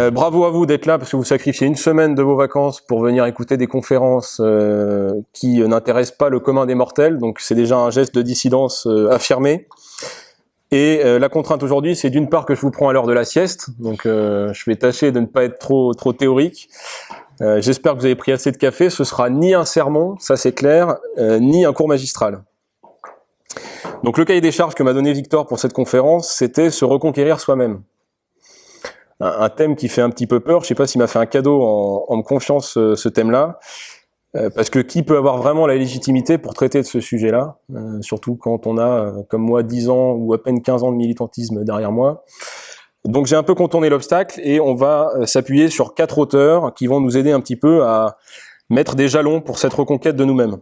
Euh, bravo à vous d'être là parce que vous sacrifiez une semaine de vos vacances pour venir écouter des conférences euh, qui n'intéressent pas le commun des mortels, donc c'est déjà un geste de dissidence euh, affirmé. Et la contrainte aujourd'hui, c'est d'une part que je vous prends à l'heure de la sieste, donc je vais tâcher de ne pas être trop, théorique. J'espère que vous avez pris assez de café, ce sera ni un sermon, ça c'est clair, ni un cours magistral. Donc le cahier des charges que m'a donné Victor pour cette conférence, c'était se reconquérir soi-même un, thème qui fait un petit peu peur. Je sais pas s'il m'a fait un cadeau en, me confiant ce, ce thème-là. Euh, parce que qui peut avoir vraiment la légitimité pour traiter de ce sujet-là, euh, surtout quand on a, euh, comme moi, 10 ans ou à peine 15 ans de militantisme derrière moi. Donc j'ai un peu contourné l'obstacle et on va s'appuyer sur quatre auteurs qui vont nous aider un petit peu à mettre des jalons pour cette reconquête de nous-mêmes.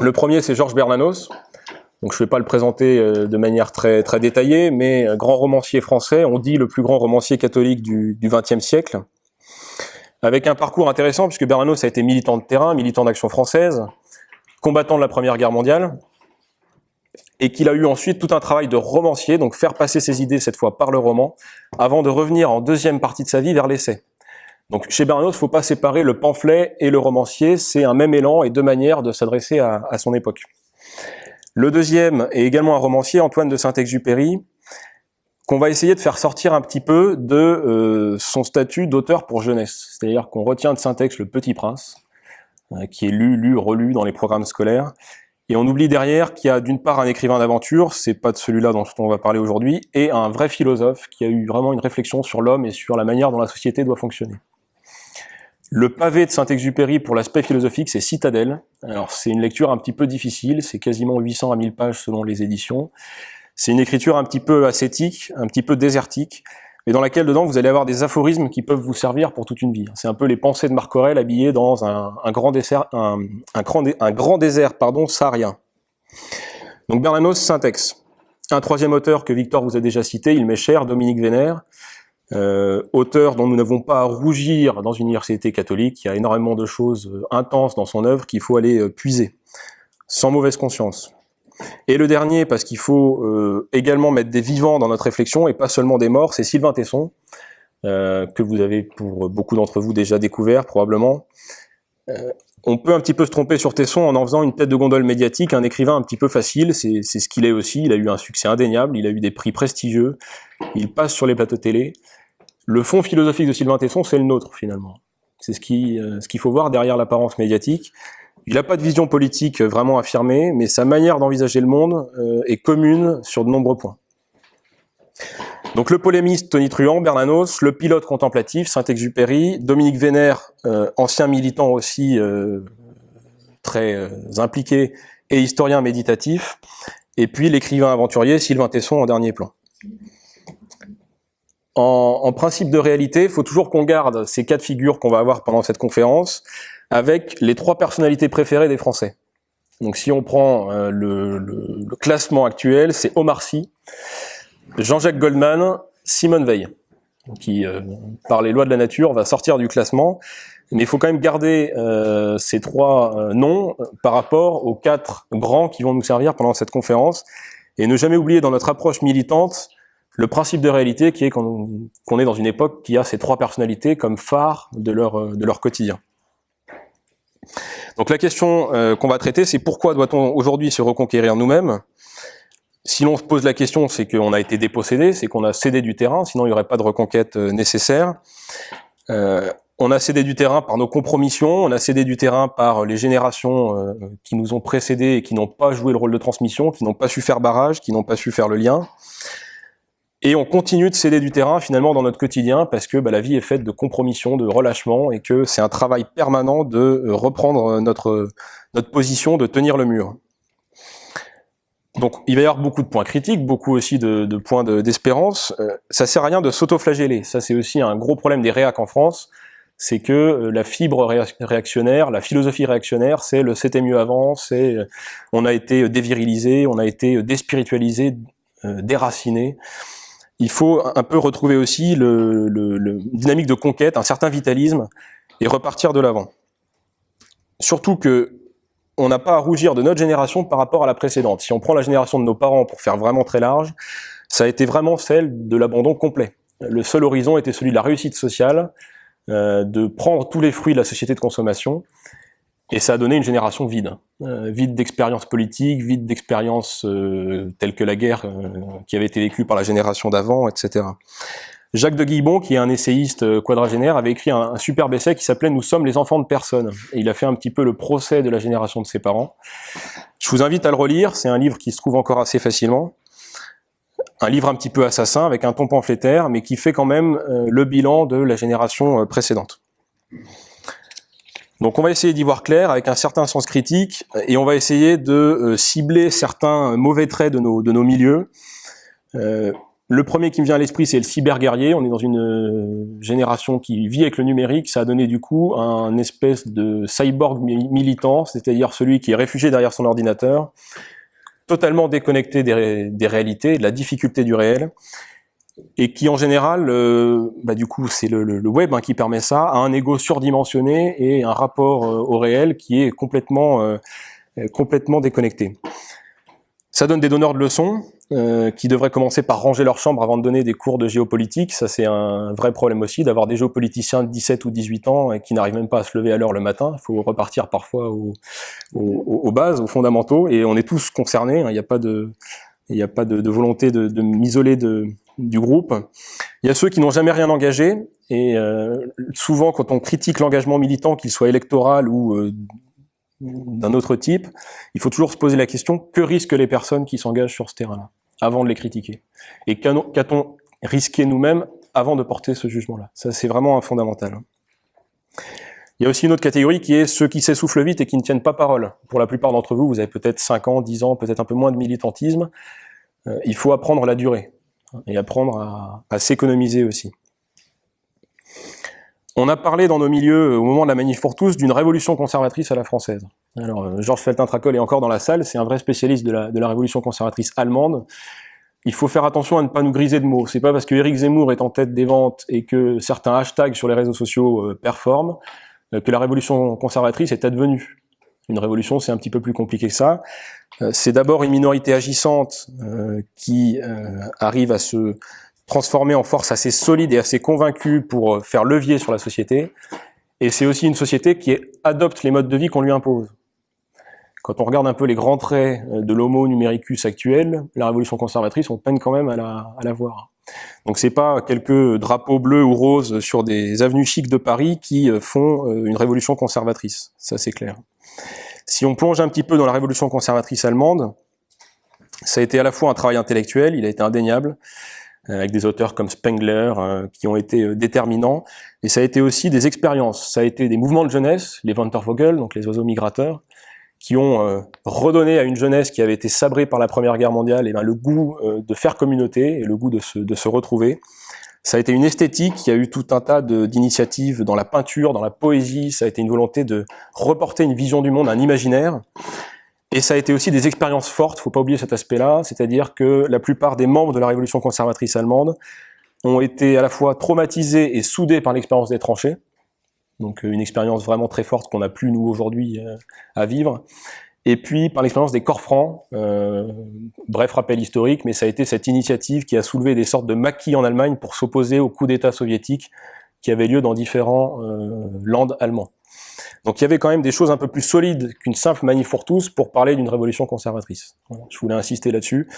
Le premier, c'est Georges Bernanos, donc je ne vais pas le présenter euh, de manière très, très détaillée, mais grand romancier français, on dit le plus grand romancier catholique du XXe siècle, avec un parcours intéressant, puisque Bernanos a été militant de terrain, militant d'action française, combattant de la Première Guerre mondiale, et qu'il a eu ensuite tout un travail de romancier, donc faire passer ses idées cette fois par le roman, avant de revenir en deuxième partie de sa vie vers l'essai. Donc chez Bernanos, il ne faut pas séparer le pamphlet et le romancier, c'est un même élan et deux manières de s'adresser à son époque. Le deuxième est également un romancier, Antoine de Saint-Exupéry, qu'on va essayer de faire sortir un petit peu de euh, son statut d'auteur pour jeunesse. C'est-à-dire qu'on retient de Saint-Ex le Petit Prince, euh, qui est lu, lu, relu dans les programmes scolaires, et on oublie derrière qu'il y a d'une part un écrivain d'aventure, c'est pas de celui-là dont on va parler aujourd'hui, et un vrai philosophe qui a eu vraiment une réflexion sur l'homme et sur la manière dont la société doit fonctionner. Le pavé de Saint-Exupéry pour l'aspect philosophique, c'est Citadelle. Alors c'est une lecture un petit peu difficile, c'est quasiment 800 à 1000 pages selon les éditions. C'est une écriture un petit peu ascétique, un petit peu désertique, mais dans laquelle dedans vous allez avoir des aphorismes qui peuvent vous servir pour toute une vie. C'est un peu les pensées de Marc Aurèle habillées dans un, grand, grand, un grand désert pardon, saharien. Donc Bernanos, Syntex. Un troisième auteur que Victor vous a déjà cité, il m'est cher, Dominique Vénère, euh, auteur dont nous n'avons pas à rougir dans une université catholique, il y a énormément de choses euh, intenses dans son œuvre qu'il faut aller euh, puiser, sans mauvaise conscience. Et le dernier, parce qu'il faut également mettre des vivants dans notre réflexion et pas seulement des morts, c'est Sylvain Tesson, que vous avez pour beaucoup d'entre vous déjà découvert probablement. on peut un petit peu se tromper sur Tesson en en faisant une tête de gondole médiatique, un écrivain un petit peu facile, c'est ce qu'il est aussi, il a eu un succès indéniable, il a eu des prix prestigieux, il passe sur les plateaux télé, le fond philosophique de Sylvain Tesson, c'est le nôtre, finalement. C'est euh, ce qu'il faut voir derrière l'apparence médiatique. Il n'a pas de vision politique vraiment affirmée, mais sa manière d'envisager le monde euh, est commune sur de nombreux points. Donc le polémiste Tony Truant, Bernanos, le pilote contemplatif Saint-Exupéry, Dominique Vénère, euh, ancien militant aussi très impliqué et historien méditatif, et puis l'écrivain aventurier Sylvain Tesson en dernier plan en, principe de réalité, il faut toujours qu'on garde ces quatre figures qu'on va avoir pendant cette conférence avec les trois personnalités préférées des Français. Donc si on prend euh, le, classement actuel, c'est Omar Sy, Jean-Jacques Goldman, Simone Veil, qui, euh, par les lois de la nature, va sortir du classement. Mais il faut quand même garder euh, ces trois noms par rapport aux quatre grands qui vont nous servir pendant cette conférence, et ne jamais oublier dans notre approche militante le principe de réalité qui est qu'on est dans une époque qui a ces trois personnalités comme phare de leur, euh, de leur quotidien. Donc la question euh, qu'on va traiter, c'est pourquoi doit-on aujourd'hui se reconquérir nous-mêmes? Si l'on se pose la question, c'est qu'on a été dépossédé, c'est qu'on a cédé du terrain, sinon il n'y aurait pas de reconquête euh, nécessaire. on a cédé du terrain par nos compromissions, on a cédé du terrain par les générations qui nous ont précédés et qui n'ont pas joué le rôle de transmission, qui n'ont pas su faire barrage, qui n'ont pas su faire le lien. Et on continue de céder du terrain finalement dans notre quotidien parce que bah, la vie est faite de compromission, de relâchement et que c'est un travail permanent de euh, reprendre euh, notre, notre position, de tenir le mur. Donc il va y avoir beaucoup de points critiques, beaucoup aussi de, de points d'espérance. euh, ça sert à rien de s'auto-flageller. Ça c'est aussi un gros problème des réacs en France, c'est que euh, la fibre réactionnaire, la philosophie réactionnaire, c'est le c'était mieux avant, c'est on a été dévirilisé, on a été déspiritualisé, déraciné il faut un peu retrouver aussi le, dynamique de conquête, un certain vitalisme, et repartir de l'avant. Surtout que on n'a pas à rougir de notre génération par rapport à la précédente. Si on prend la génération de nos parents pour faire vraiment très large, ça a été vraiment celle de l'abandon complet. le seul horizon était celui de la réussite sociale, euh, de prendre tous les fruits de la société de consommation, et ça a donné une génération vide, euh, vide d'expériences politiques, vide d'expériences euh, telles que la guerre euh, qui avait été vécue par la génération d'avant, etc. Jacques de Guibon, qui est un essayiste quadragénaire, avait écrit un, un superbe essai qui s'appelait « Nous sommes les enfants de personne ». Et il a fait un petit peu le procès de la génération de ses parents. Je vous invite à le relire, c'est un livre qui se trouve encore assez facilement. Un livre un petit peu assassin, avec un ton pamphlétaire, mais qui fait quand même euh, le bilan de la génération euh, précédente. Donc on va essayer d'y voir clair avec un certain sens critique, et on va essayer de euh, cibler certains mauvais traits de nos, de nos milieux. Euh, le premier qui me vient à l'esprit, c'est le cyberguerrier. On est dans une euh, génération qui vit avec le numérique. Ça a donné du coup un espèce de cyborg militant, c'est-à-dire celui qui est réfugié derrière son ordinateur, totalement déconnecté des, des réalités, de la difficulté du réel, et qui en général, euh, bah, du coup c'est le, web hein, qui permet ça, a un ego surdimensionné et un rapport euh, au réel qui est complètement, euh, complètement déconnecté. Ça donne des donneurs de leçons qui devraient commencer par ranger leur chambre avant de donner des cours de géopolitique. Ça, c'est un vrai problème aussi, d'avoir des géopoliticiens de 17 ou 18 ans et qui n'arrivent même pas à se lever à l'heure le matin. Il faut repartir parfois aux, bases, aux fondamentaux, et on est tous concernés. Hein. Il n'y a pas de, il a pas de, de volonté de, de m'isoler du groupe. Il y a ceux qui n'ont jamais rien engagé, et euh, souvent quand on critique l'engagement militant, qu'il soit électoral ou euh, d'un autre type, il faut toujours se poser la question, que risquent les personnes qui s'engagent sur ce terrain-là, avant de les critiquer? Et qu'a-t-on risqué nous-mêmes avant de porter ce jugement-là? Ça, c'est vraiment un fondamental. Il y a aussi une autre catégorie qui est ceux qui s'essoufflent vite et qui ne tiennent pas parole. Pour la plupart d'entre vous, vous avez peut-être 5 ans, 10 ans, peut-être un peu moins de militantisme. Euh, il faut apprendre la durée et apprendre à, s'économiser aussi. On a parlé dans nos milieux, au moment de la manif pour tous, d'une révolution conservatrice à la française. Alors, euh, Georges Feltin-Tracol est encore dans la salle, c'est un vrai spécialiste de la, de la révolution conservatrice allemande. Il faut faire attention à ne pas nous griser de mots. C'est pas parce que Éric Zemmour est en tête des ventes et que certains hashtags sur les réseaux sociaux euh, performent euh, que la révolution conservatrice est advenue. Une révolution, c'est un petit peu plus compliqué que ça. c'est d'abord une minorité agissante qui arrive à se transformé en force assez solide et assez convaincue pour euh, faire levier sur la société. Et c'est aussi une société qui adopte les modes de vie qu'on lui impose. Quand on regarde un peu les grands traits euh, de l'homo numericus actuel, la révolution conservatrice, on peine quand même à la, à la voir. Donc c'est pas quelques drapeaux bleus ou roses sur des avenues chics de Paris qui euh, font une révolution conservatrice, ça c'est clair. Si on plonge un petit peu dans la révolution conservatrice allemande, ça a été à la fois un travail intellectuel, il a été indéniable, euh, avec des auteurs comme Spengler, euh, qui ont été euh, déterminants. Et ça a été aussi des expériences. Ça a été des mouvements de jeunesse, les Wandervogel, donc les oiseaux migrateurs, qui ont redonné à une jeunesse qui avait été sabrée par la Première Guerre mondiale et eh ben, le goût de faire communauté et le goût de se, de se retrouver. Ça a été une esthétique, qui a eu tout un tas d'initiatives dans la peinture, dans la poésie, ça a été une volonté de reporter une vision du monde, un imaginaire. Et ça a été aussi des expériences fortes, faut pas oublier cet aspect-là, c'est-à-dire que la plupart des membres de la révolution conservatrice allemande ont été à la fois traumatisés et soudés par l'expérience des tranchées, donc euh, une expérience vraiment très forte qu'on n'a plus nous aujourd'hui euh, à vivre, et puis par l'expérience des corps francs, euh, bref rappel historique, mais ça a été cette initiative qui a soulevé des sortes de maquis en Allemagne pour s'opposer au coup d'État soviétique qui avait lieu dans différents euh, landes allemands. Donc il y avait quand même des choses un peu plus solides qu'une simple manif pour tous pour parler d'une révolution conservatrice. je voulais insister là-dessus.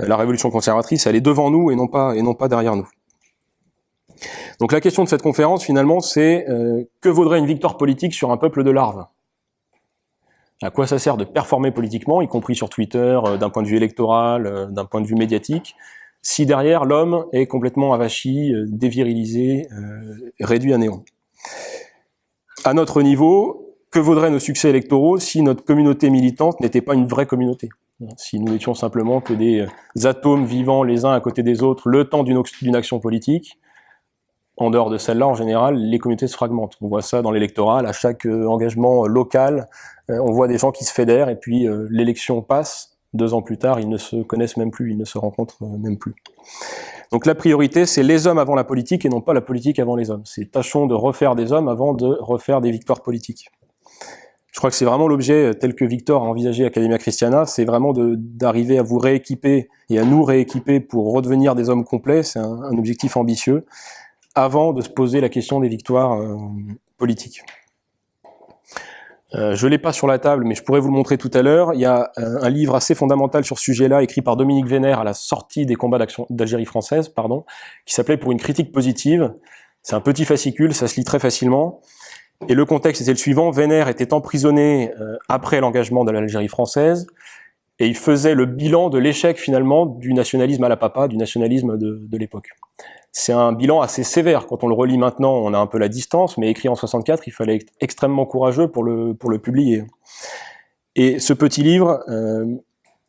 Euh, la révolution conservatrice, elle est devant nous et non pas, et non pas derrière nous. Donc la question de cette conférence, finalement, c'est euh, que vaudrait une victoire politique sur un peuple de larves? À quoi ça sert de performer politiquement, y compris sur Twitter, euh, d'un point de vue électoral, euh, d'un point de vue médiatique, si derrière l'homme est complètement avachi, euh, dévirilisé, réduit à néant? À notre niveau, que vaudraient nos succès électoraux si notre communauté militante n'était pas une vraie communauté? Si nous étions simplement que des atomes vivant les uns à côté des autres le temps d'une action politique, en dehors de celle-là, en général, les communautés se fragmentent. On voit ça dans l'électoral, à chaque euh, engagement local, euh, on voit des gens qui se fédèrent, et puis l'élection passe, deux ans plus tard, ils ne se connaissent même plus, ils ne se rencontrent même plus. Donc la priorité, c'est les hommes avant la politique et non pas la politique avant les hommes. C'est tâchons de refaire des hommes avant de refaire des victoires politiques. je crois que c'est vraiment l'objet tel que Victor a envisagé Academia Christiana, c'est vraiment d'arriver à vous rééquiper et à nous rééquiper pour redevenir des hommes complets, c'est un, un, objectif ambitieux, avant de se poser la question des victoires euh, politiques. Euh, je ne l'ai pas sur la table, mais je pourrais vous le montrer tout à l'heure. Il y a euh, un livre assez fondamental sur ce sujet-là, écrit par Dominique Vénère à la sortie des combats d'Algérie française, pardon, qui s'appelait « Pour une critique positive ». C'est un petit fascicule, ça se lit très facilement. Et le contexte était le suivant, Vénère était emprisonné euh, après l'engagement de l'Algérie française, et il faisait le bilan de l'échec finalement du nationalisme à la papa, du nationalisme de, de l'époque. C'est un bilan assez sévère. Quand on le relit maintenant, on a un peu la distance, mais écrit en 64, il fallait être extrêmement courageux pour le, pour le publier. Et ce petit livre euh,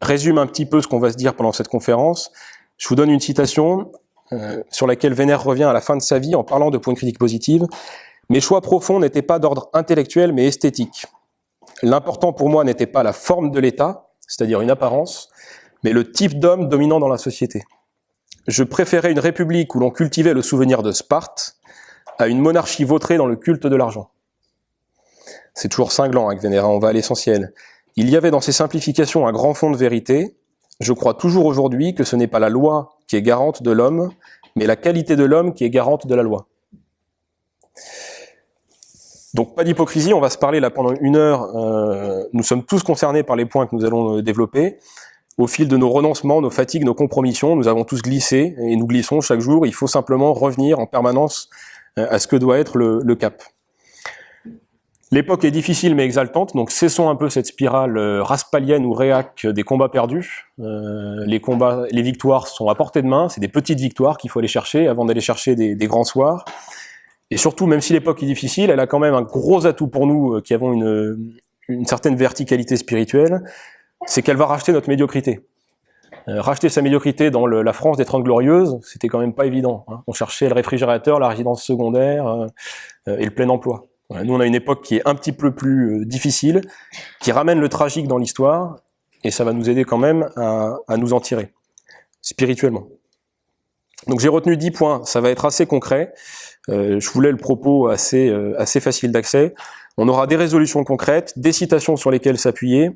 résume un petit peu ce qu'on va se dire pendant cette conférence. Je vous donne une citation euh, sur laquelle Vénère revient à la fin de sa vie en parlant de points de critique positive. Mes choix profonds n'étaient pas d'ordre intellectuel mais esthétique. L'important pour moi n'était pas la forme de l'État, c'est-à-dire une apparence, mais le type d'homme dominant dans la société. Je préférais une république où l'on cultivait le souvenir de Sparte à une monarchie vautrée dans le culte de l'argent. C'est toujours cinglant avec Vénéra, on va à l'essentiel. Il y avait dans ces simplifications un grand fond de vérité. Je crois toujours aujourd'hui que ce n'est pas la loi qui est garante de l'homme, mais la qualité de l'homme qui est garante de la loi. Donc pas d'hypocrisie, on va se parler là pendant une heure. Euh, nous sommes tous concernés par les points que nous allons euh, développer au fil de nos renoncements, nos fatigues, nos compromissions, nous avons tous glissé et nous glissons chaque jour. Il faut simplement revenir en permanence euh, à ce que doit être le, cap. L'époque est difficile mais exaltante, donc cessons un peu cette spirale euh, raspalienne ou réac des combats perdus. Euh, les combats, les victoires sont à portée de main, c'est des petites victoires qu'il faut aller chercher avant d'aller chercher des, des, grands soirs. Et surtout, même si l'époque est difficile, elle a quand même un gros atout pour nous qui avons une, une certaine verticalité spirituelle, c'est qu'elle va racheter notre médiocrité. Euh, racheter sa médiocrité dans la France des Trente Glorieuses, c'était quand même pas évident. Hein. On cherchait le réfrigérateur, la résidence secondaire euh, euh, et le plein emploi. Nous, on a une époque qui est un petit peu plus difficile, qui ramène le tragique dans l'histoire, et ça va nous aider quand même à, nous en tirer, spirituellement. Donc j'ai retenu dix points, ça va être assez concret. je voulais le propos assez facile d'accès. On aura des résolutions concrètes, des citations sur lesquelles s'appuyer,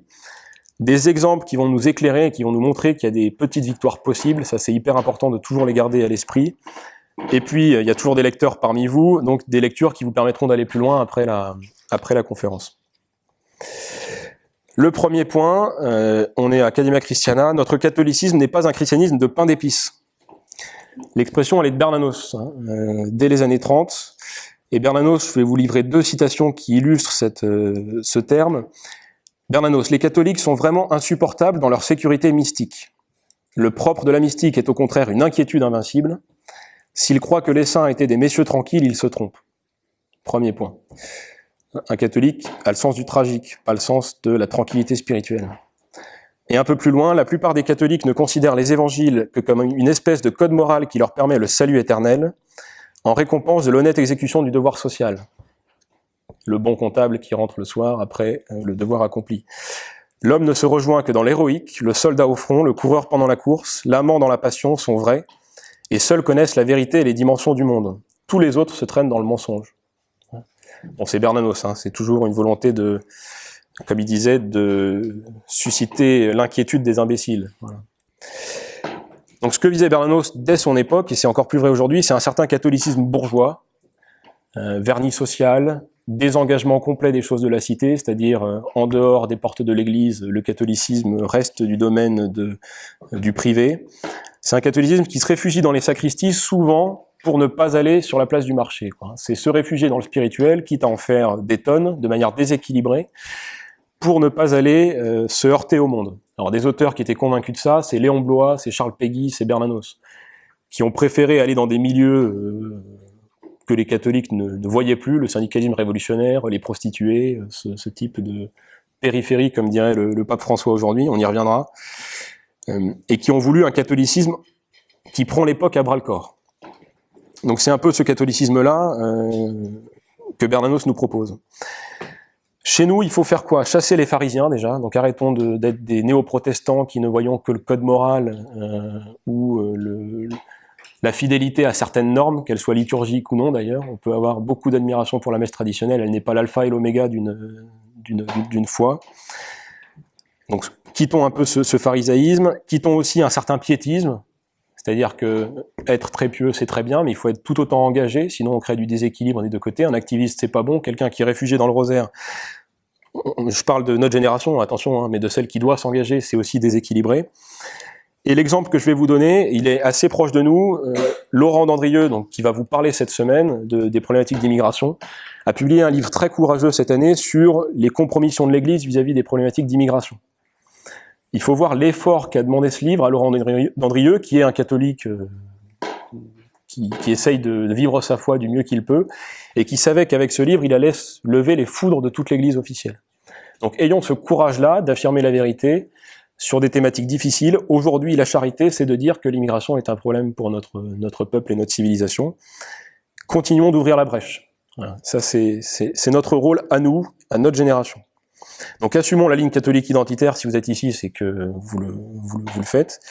des exemples qui vont nous éclairer et qui vont nous montrer qu'il y a des petites victoires possibles, ça c'est hyper important de toujours les garder à l'esprit. Et puis, il y a toujours des lecteurs parmi vous, donc des lectures qui vous permettront d'aller plus loin après la, après la conférence. Le premier point, euh, on est à Academia Christiana, notre catholicisme n'est pas un christianisme de pain d'épices. L'expression, elle est de Bernanos, hein, euh, dès les années 30. Et Bernanos, je vais vous livrer deux citations qui illustrent cette, euh, ce terme. Bernanos, les catholiques sont vraiment insupportables dans leur sécurité mystique. Le propre de la mystique est au contraire une inquiétude invincible. S'ils croient que les saints étaient des messieurs tranquilles, ils se trompent. Premier point. Un catholique a le sens du tragique, pas le sens de la tranquillité spirituelle. Et un peu plus loin, la plupart des catholiques ne considèrent les évangiles que comme une espèce de code moral qui leur permet le salut éternel, en récompense de l'honnête exécution du devoir social le bon comptable qui rentre le soir après euh, le devoir accompli. L'homme ne se rejoint que dans l'héroïque, le soldat au front, le coureur pendant la course, l'amant dans la passion sont vrais, et seuls connaissent la vérité et les dimensions du monde. Tous les autres se traînent dans le mensonge. Bon, c'est Bernanos, hein, c'est toujours une volonté de, comme il disait, de susciter l'inquiétude des imbéciles. Donc ce que visait Bernanos dès son époque, et c'est encore plus vrai aujourd'hui, c'est un certain catholicisme bourgeois, euh, vernis social, désengagement complet des choses de la cité, c'est-à-dire euh, en dehors des portes de l'église, le catholicisme reste du domaine de, du privé. C'est un catholicisme qui se réfugie dans les sacristies souvent pour ne pas aller sur la place du marché. C'est se réfugier dans le spirituel, quitte à en faire des tonnes, de manière déséquilibrée, pour ne pas aller euh, se heurter au monde. Alors des auteurs qui étaient convaincus de ça, c'est Léon Blois, c'est Charles Péguy, c'est Bernanos, qui ont préféré aller dans des milieux euh, que les catholiques ne, voyaient plus, le syndicalisme révolutionnaire, les prostituées, ce, type de périphérie, comme dirait le, pape François aujourd'hui, on y reviendra, euh, et qui ont voulu un catholicisme qui prend l'époque à bras-le-corps. Donc c'est un peu ce catholicisme-là euh, que Bernanos nous propose. Chez nous, il faut faire quoi? Chasser les pharisiens déjà, donc arrêtons d'être des néo-protestants qui ne voyons que le code moral euh, ou le, la fidélité à certaines normes, qu'elles soient liturgiques ou non d'ailleurs. On peut avoir beaucoup d'admiration pour la messe traditionnelle, elle n'est pas l'alpha et l'oméga d'une foi. Donc quittons un peu ce, ce pharisaïsme, quittons aussi un certain piétisme, c'est-à-dire que être très pieux, c'est très bien, mais il faut être tout autant engagé, sinon on crée du déséquilibre des deux côtés. Un activiste, c'est pas bon. Quelqu'un qui est réfugié dans le rosaire, je parle de notre génération, attention, hein, mais de celle qui doit s'engager, c'est aussi déséquilibré. Et l'exemple que je vais vous donner, il est assez proche de nous. Euh, Laurent Dandrieux, donc, qui va vous parler cette semaine de, des problématiques d'immigration, a publié un livre très courageux cette année sur les compromissions de l'Église vis-à-vis des problématiques d'immigration il faut voir l'effort qu'a demandé ce livre à Laurent Dandrieux, qui est un catholique euh, qui, essaye de vivre sa foi du mieux qu'il peut, et qui savait qu'avec ce livre, il allait lever les foudres de toute l'Église officielle. Donc ayons ce courage-là d'affirmer la vérité sur des thématiques difficiles. Aujourd'hui, la charité, c'est de dire que l'immigration est un problème pour notre, notre peuple et notre civilisation. Continuons d'ouvrir la brèche. Ça, c'est notre rôle à nous, à notre génération. Donc assumons la ligne catholique identitaire, si vous êtes ici, c'est que vous le, vous, le, faites.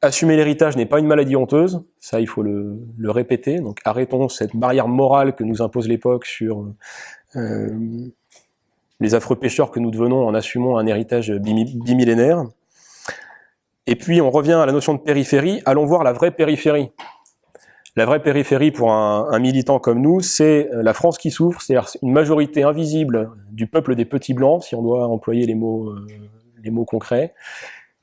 Assumer l'héritage n'est pas une maladie honteuse, ça il faut le, le, répéter, donc arrêtons cette barrière morale que nous impose l'époque sur euh, les affreux pécheurs que nous devenons en assumant un héritage bimillénaire. Et puis on revient à la notion de périphérie, allons voir la vraie périphérie. La vraie périphérie pour un, militant comme nous, c'est euh, la France qui souffre, c'est-à-dire une majorité invisible du peuple des petits blancs, si on doit employer les mots, euh, les mots concrets,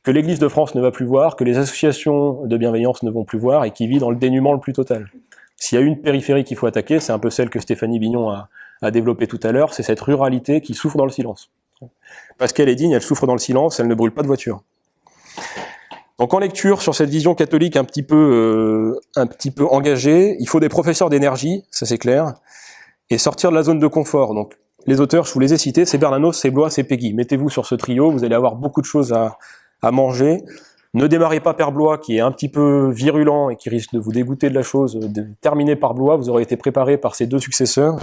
que l'Église de France ne va plus voir, que les associations de bienveillance ne vont plus voir, et qui vit dans le dénuement le plus total. S'il y a une périphérie qu'il faut attaquer, c'est un peu celle que Stéphanie Bignon a, a développée tout à l'heure, c'est cette ruralité qui souffre dans le silence. Parce qu'elle est digne, elle souffre dans le silence, elle ne brûle pas de voiture. Donc en lecture sur cette vision catholique un petit peu, euh, un petit peu engagée, il faut des professeurs d'énergie, ça c'est clair, et sortir de la zone de confort. Donc les auteurs, je vous les ai cités, c'est Bernanos, c'est Blois, c'est Peggy. Mettez-vous sur ce trio, vous allez avoir beaucoup de choses à, à manger. Ne démarrez pas par Blois, qui est un petit peu virulent et qui risque de vous dégoûter de la chose. De terminer par Blois, vous aurez été préparé par ses deux successeurs.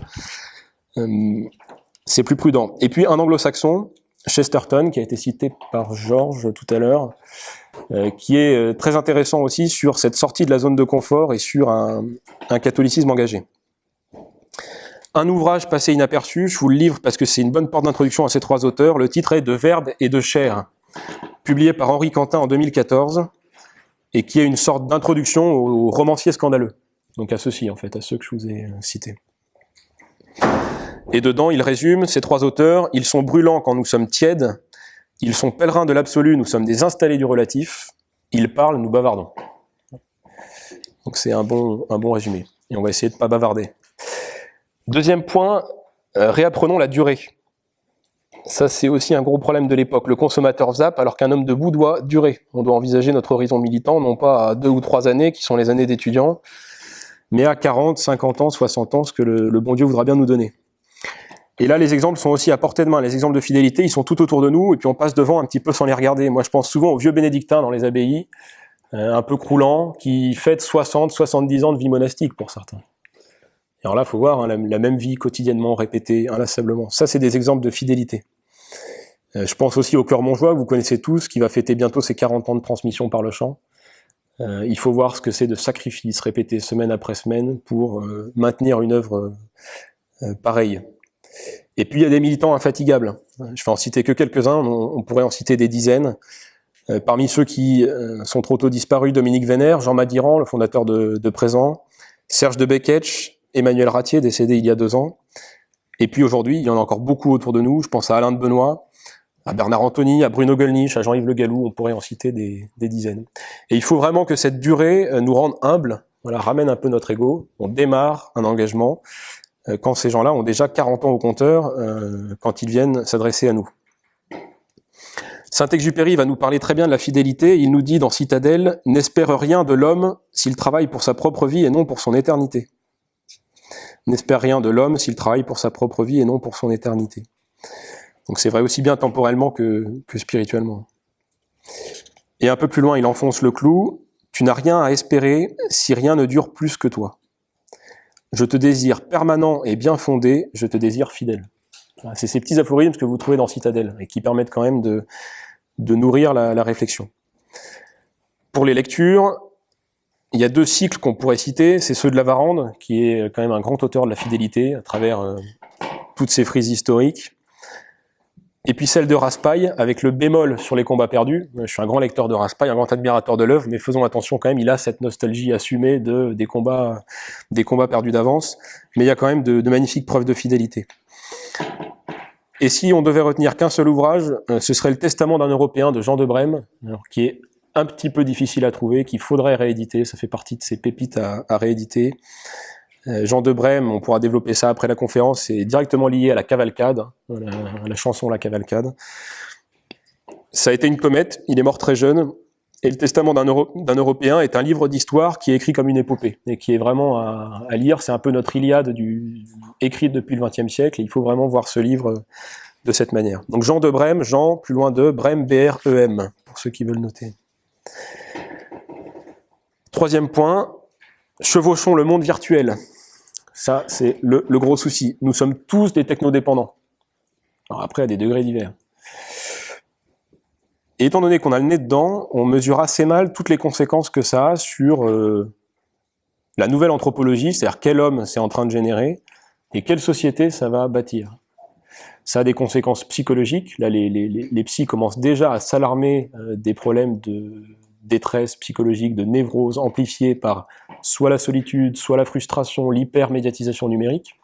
Euh, c'est plus prudent. Et puis un anglo-saxon, Chesterton, qui a été cité par Georges tout à l'heure, euh, qui est euh, très intéressant aussi sur cette sortie de la zone de confort et sur un, catholicisme engagé. Un ouvrage passé inaperçu, je vous le livre parce que c'est une bonne porte d'introduction à ces trois auteurs. Le titre est De Verbe et de chair, publié par Henri Quentin en 2014, et qui est une sorte d'introduction aux romanciers scandaleux. Donc à ceux-ci, en fait, à ceux que je vous ai cités. Et dedans, il résume ces trois auteurs, ils sont brûlants quand nous sommes tièdes, ils sont pèlerins de l'absolu, nous sommes des installés du relatif. Ils parlent, nous bavardons. Donc c'est un bon, un résumé. Et on va essayer de ne pas bavarder. Deuxième point, euh, réapprenons la durée. Ça, c'est aussi un gros problème de l'époque. Le consommateur zappe alors qu'un homme debout doit durer. On doit envisager notre horizon militant, non pas à deux ou trois années, qui sont les années d'étudiants, mais à 40, 50 ans, 60 ans, ce que le bon Dieu voudra bien nous donner. Et là, les exemples sont aussi à portée de main. Les exemples de fidélité, ils sont tout autour de nous, et puis on passe devant un petit peu sans les regarder. Moi, je pense souvent aux vieux bénédictins dans les abbayes, euh, un peu croulants, qui fêtent 60, 70 ans de vie monastique pour certains. Alors là, il faut voir hein, la, même vie quotidiennement répétée, inlassablement. Ça, c'est des exemples de fidélité. Euh, je pense aussi au cœur Montjoie, que vous connaissez tous, qui va fêter bientôt ses 40 ans de transmission par le chant. Euh, il faut voir ce que c'est de sacrifice répété semaine après semaine pour maintenir une œuvre pareille. Et puis il y a des militants infatigables. Je vais en citer que quelques-uns, on, pourrait en citer des dizaines. Euh, parmi ceux qui euh, sont trop tôt disparus, Dominique Vénère, Jean Madiran, le fondateur de, Présent, Serge de Beketch, Emmanuel Ratier, décédé il y a deux ans. Et puis aujourd'hui, il y en a encore beaucoup autour de nous. Je pense à Alain de Benoît, à Bernard Anthony, à Bruno Gollnisch, à Jean-Yves Le Gallou, on pourrait en citer des, dizaines. Et il faut vraiment que cette durée euh, nous rende humbles, voilà, ramène un peu notre ego, on démarre un engagement, quand ces gens-là ont déjà 40 ans au compteur, euh, quand ils viennent s'adresser à nous. Saint-Exupéry va nous parler très bien de la fidélité. Il nous dit dans Citadelle, « N'espère rien de l'homme s'il travaille pour sa propre vie et non pour son éternité. » N'espère rien de l'homme s'il travaille pour sa propre vie et non pour son éternité. Donc c'est vrai aussi bien temporellement que, que spirituellement. Et un peu plus loin, il enfonce le clou. « Tu n'as rien à espérer si rien ne dure plus que toi. » Je te désire permanent et bien fondé, je te désire fidèle. C'est ces petits aphorismes que vous trouvez dans Citadelle et qui permettent quand même de, de nourrir la, réflexion. Pour les lectures, il y a deux cycles qu'on pourrait citer, c'est ceux de Lavarande, qui est quand même un grand auteur de la fidélité à travers euh, toutes ses frises historiques. Et puis celle de Raspail, avec le bémol sur les combats perdus. Je suis un grand lecteur de Raspail, un grand admirateur de l'œuvre, mais faisons attention quand même, il a cette nostalgie assumée de, des, combats, des combats perdus d'avance, mais il y a quand même de, de magnifiques preuves de fidélité. Et si on devait retenir qu'un seul ouvrage, euh, ce serait le Testament d'un Européen de Jean de Brême, qui est un petit peu difficile à trouver, qu'il faudrait rééditer, ça fait partie de ces pépites à, rééditer. Euh, Jean de Brême, on pourra développer ça après la conférence, c'est directement lié à la cavalcade, à la, chanson La Cavalcade. Ça a été une comète, il est mort très jeune, et le Testament d'un Européen est un livre d'histoire qui est écrit comme une épopée, et qui est vraiment à, lire, c'est un peu notre Iliade écrite depuis le XXe siècle, et il faut vraiment voir ce livre de cette manière. Donc Jean de Brême, Jean, plus loin de Brême, B-R-E-M, pour ceux qui veulent noter. Troisième point, chevauchons le monde virtuel. Ça, c'est le, gros souci. Nous sommes tous des technodépendants. Alors après, à des degrés divers. Et étant donné qu'on a le nez dedans, on mesure assez mal toutes les conséquences que ça a sur euh, la nouvelle anthropologie, c'est-à-dire quel homme c'est en train de générer, et quelle société ça va bâtir. Ça a des conséquences psychologiques. Là, les, les, psys commencent déjà à s'alarmer euh, des problèmes de détresse psychologique, de névrose amplifiée par soit la solitude, soit la frustration, l'hypermédiatisation numérique.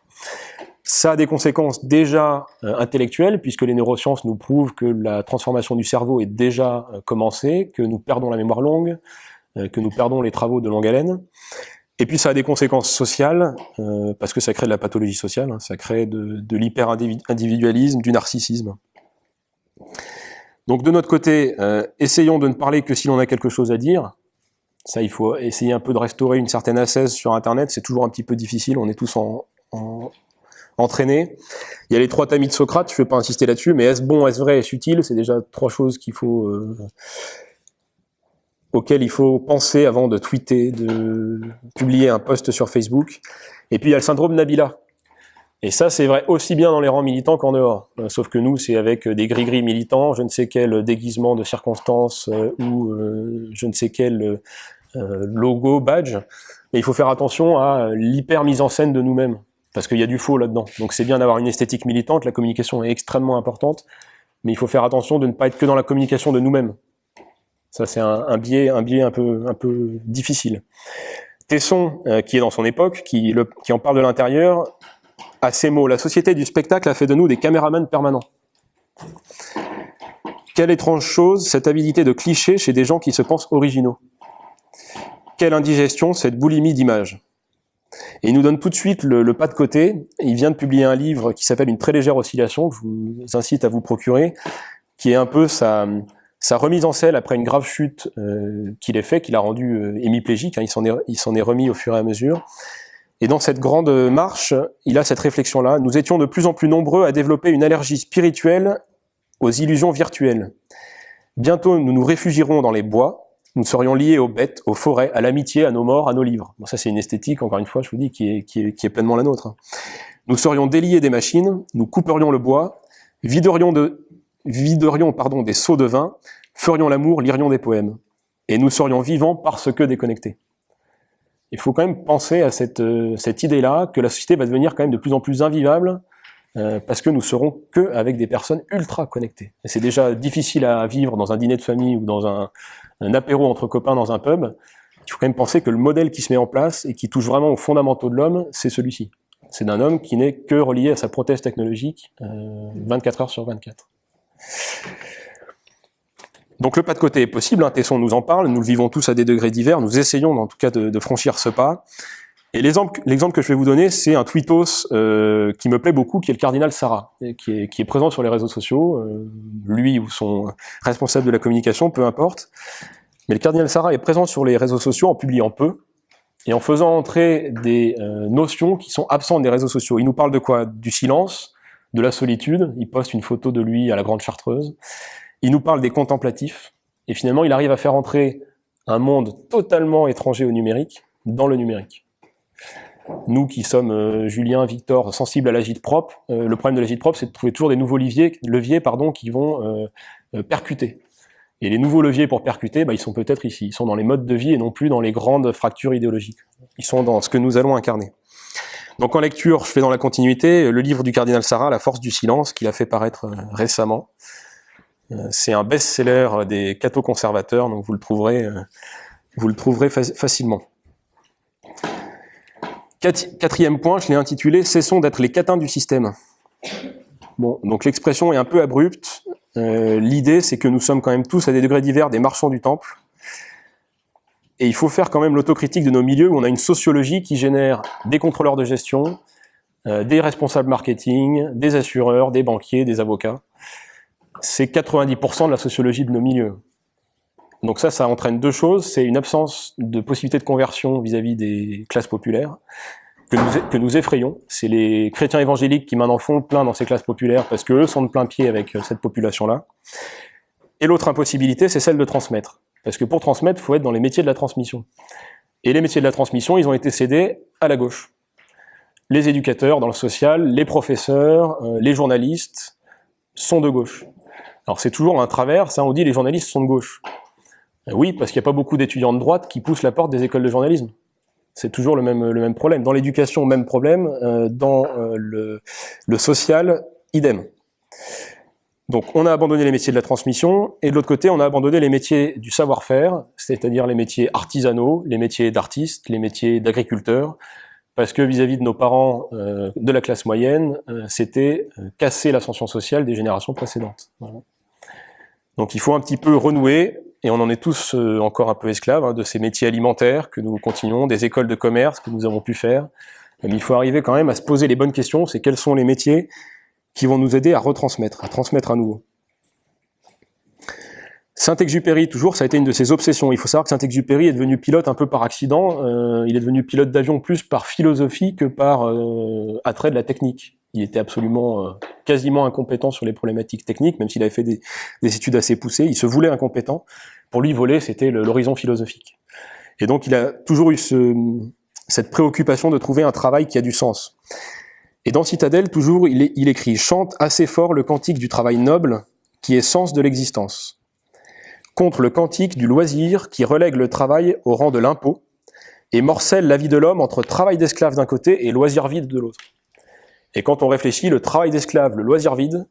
Ça a des conséquences déjà euh, intellectuelles, puisque les neurosciences nous prouvent que la transformation du cerveau est déjà euh, commencée, que nous perdons la mémoire longue, euh, que nous perdons les travaux de longue haleine. Et puis ça a des conséquences sociales, parce que ça crée de la pathologie sociale, hein, ça crée de, de l'hyper-individualisme, du narcissisme. Donc de notre côté, essayons de ne parler que si l'on a quelque chose à dire. Ça, il faut essayer un peu de restaurer une certaine assaise sur Internet, c'est toujours un petit peu difficile, on est tous en, entraîné. Il y a les trois tamis de Socrate, je ne vais pas insister là-dessus, mais est-ce bon, est-ce vrai, est-ce utile? C'est déjà trois choses euh, auxquelles il faut penser avant de tweeter, de publier un post sur Facebook. Et puis il y a le syndrome Nabila. Et ça, c'est vrai aussi bien dans les rangs militants qu'en dehors. Euh, sauf que nous, c'est avec des gris-gris militants, je ne sais quel déguisement de circonstances euh, ou je ne sais quel logo, badge. Et il faut faire attention à l'hyper mise en scène de nous-mêmes parce qu'il y a du faux là-dedans. Donc c'est bien d'avoir une esthétique militante, la communication est extrêmement importante, mais il faut faire attention de ne pas être que dans la communication de nous-mêmes. Ça c'est un, biais, un biais un peu, un peu difficile. Tesson, euh, qui est dans son époque, qui, qui en parle de l'intérieur, a ces mots. La société du spectacle a fait de nous des caméramans permanents. Quelle étrange chose, cette habilité de cliché chez des gens qui se pensent originaux. Quelle indigestion, cette boulimie d'images. Et il nous donne tout de suite le, pas de côté. Il vient de publier un livre qui s'appelle Une très légère oscillation, que je vous incite à vous procurer, qui est un peu sa, remise en selle après une grave chute euh, qu'il a fait, qu'il a rendu euh, hémiplégique, hein, il s'en est remis au fur et à mesure. Et dans cette grande marche, il a cette réflexion-là. Nous étions de plus en plus nombreux à développer une allergie spirituelle aux illusions virtuelles. Bientôt, nous nous réfugierons dans les bois, nous serions liés aux bêtes, aux forêts, à l'amitié, à nos morts, à nos livres. Bon, ça c'est une esthétique, encore une fois, je vous dis, qui est, pleinement la nôtre. Nous serions déliés des machines, nous couperions le bois, viderions, de, viderions pardon, des seaux de vin, ferions l'amour, lirions des poèmes. Et nous serions vivants parce que déconnectés. Il faut quand même penser à cette, euh, cette idée-là, que la société va devenir quand même de plus en plus invivable, euh, parce que nous serons que avec des personnes ultra connectées. Et c'est déjà difficile à vivre dans un dîner de famille ou dans un, un apéro entre copains dans un pub. Il faut quand même penser que le modèle qui se met en place et qui touche vraiment aux fondamentaux de l'homme, c'est celui-ci. C'est d'un homme qui n'est que relié à sa prothèse technologique euh, 24 heures sur 24. Donc le pas de côté est possible, hein, Tesson nous en parle, nous le vivons tous à des degrés divers, nous essayons en tout cas de, franchir ce pas. Et l'exemple que je vais vous donner, c'est un tweetos euh, qui me plaît beaucoup, qui est le cardinal Sarah, qui est, qui présent sur les réseaux sociaux, euh, lui ou son responsable de la communication, peu importe. Mais le cardinal Sarah est présent sur les réseaux sociaux en publiant peu, et en faisant entrer des euh, notions qui sont absentes des réseaux sociaux. Il nous parle de quoi? Du silence, de la solitude, il poste une photo de lui à la Grande Chartreuse, il nous parle des contemplatifs, et finalement il arrive à faire entrer un monde totalement étranger au numérique dans le numérique. Nous qui sommes, euh, Julien, Victor, sensibles à l'agite propre, euh, le problème de l'agite propre, c'est de trouver toujours des nouveaux leviers, qui vont euh, percuter. Et les nouveaux leviers pour percuter, bah, ils sont peut-être ici. Ils sont dans les modes de vie et non plus dans les grandes fractures idéologiques. Ils sont dans ce que nous allons incarner. Donc en lecture, je fais dans la continuité le livre du cardinal Sarah, La force du silence, qu'il a fait paraître récemment. Euh, c'est un best-seller des cathos conservateurs, donc vous le trouverez, euh, facilement. Quatrième point, je l'ai intitulé « Cessons d'être les catins du système ». Donc l'expression est un peu abrupte. L'idée, c'est que nous sommes quand même tous à des degrés divers des marchands du temple. Et il faut faire quand même l'autocritique de nos milieux où on a une sociologie qui génère des contrôleurs de gestion, euh, des responsables marketing, des assureurs, des banquiers, des avocats. C'est 90% de la sociologie de nos milieux. Donc ça, ça entraîne deux choses. C'est une absence de possibilité de conversion vis-à-vis des classes populaires que nous, effrayons. C'est les chrétiens évangéliques qui maintenant font plein dans ces classes populaires parce qu'eux sont de plein pied avec euh, cette population-là. Et l'autre impossibilité, c'est celle de transmettre. Parce que pour transmettre, il faut être dans les métiers de la transmission. Et les métiers de la transmission, ils ont été cédés à la gauche. Les éducateurs dans le social, les professeurs, euh, les journalistes sont de gauche. Alors c'est toujours un travers, ça on dit les journalistes sont de gauche. Euh, oui, parce qu'il n'y a pas beaucoup d'étudiants de droite qui poussent la porte des écoles de journalisme. C'est toujours le même, le même problème. Dans l'éducation, même problème. Euh, dans le, le social, idem. Donc on a abandonné les métiers de la transmission, et de l'autre côté, on a abandonné les métiers du savoir-faire, c'est-à-dire les métiers artisanaux, les métiers d'artistes, les métiers d'agriculteurs, parce que vis-à-vis de nos parents euh, de la classe moyenne, euh, c'était euh, casser l'ascension sociale des générations précédentes. Donc il faut un petit peu renouer, et on en est tous encore un peu esclaves, hein, de ces métiers alimentaires que nous continuons, des écoles de commerce que nous avons pu faire, mais il faut arriver quand même à se poser les bonnes questions, c'est quels sont les métiers qui vont nous aider à retransmettre, à transmettre à nouveau. Saint-Exupéry, toujours, ça a été une de ses obsessions. Il faut savoir que Saint-Exupéry est devenu pilote un peu par accident. Euh, il est devenu pilote d'avion plus par philosophie que par euh, attrait de la technique. Il était absolument, euh, quasiment incompétent sur les problématiques techniques, même s'il avait fait des, des, études assez poussées. Il se voulait incompétent. Pour lui, voler, c'était l'horizon philosophique. Et donc, il a toujours eu ce, cette préoccupation de trouver un travail qui a du sens. Et dans Citadelle, toujours, il, écrit « Chante assez fort le cantique du travail noble, qui est sens de l'existence, contre le cantique du loisir qui relègue le travail au rang de l'impôt, et morcelle la vie de l'homme entre travail d'esclave d'un côté et loisir vide de l'autre. Et quand on réfléchit, le travail d'esclave, le loisir vide,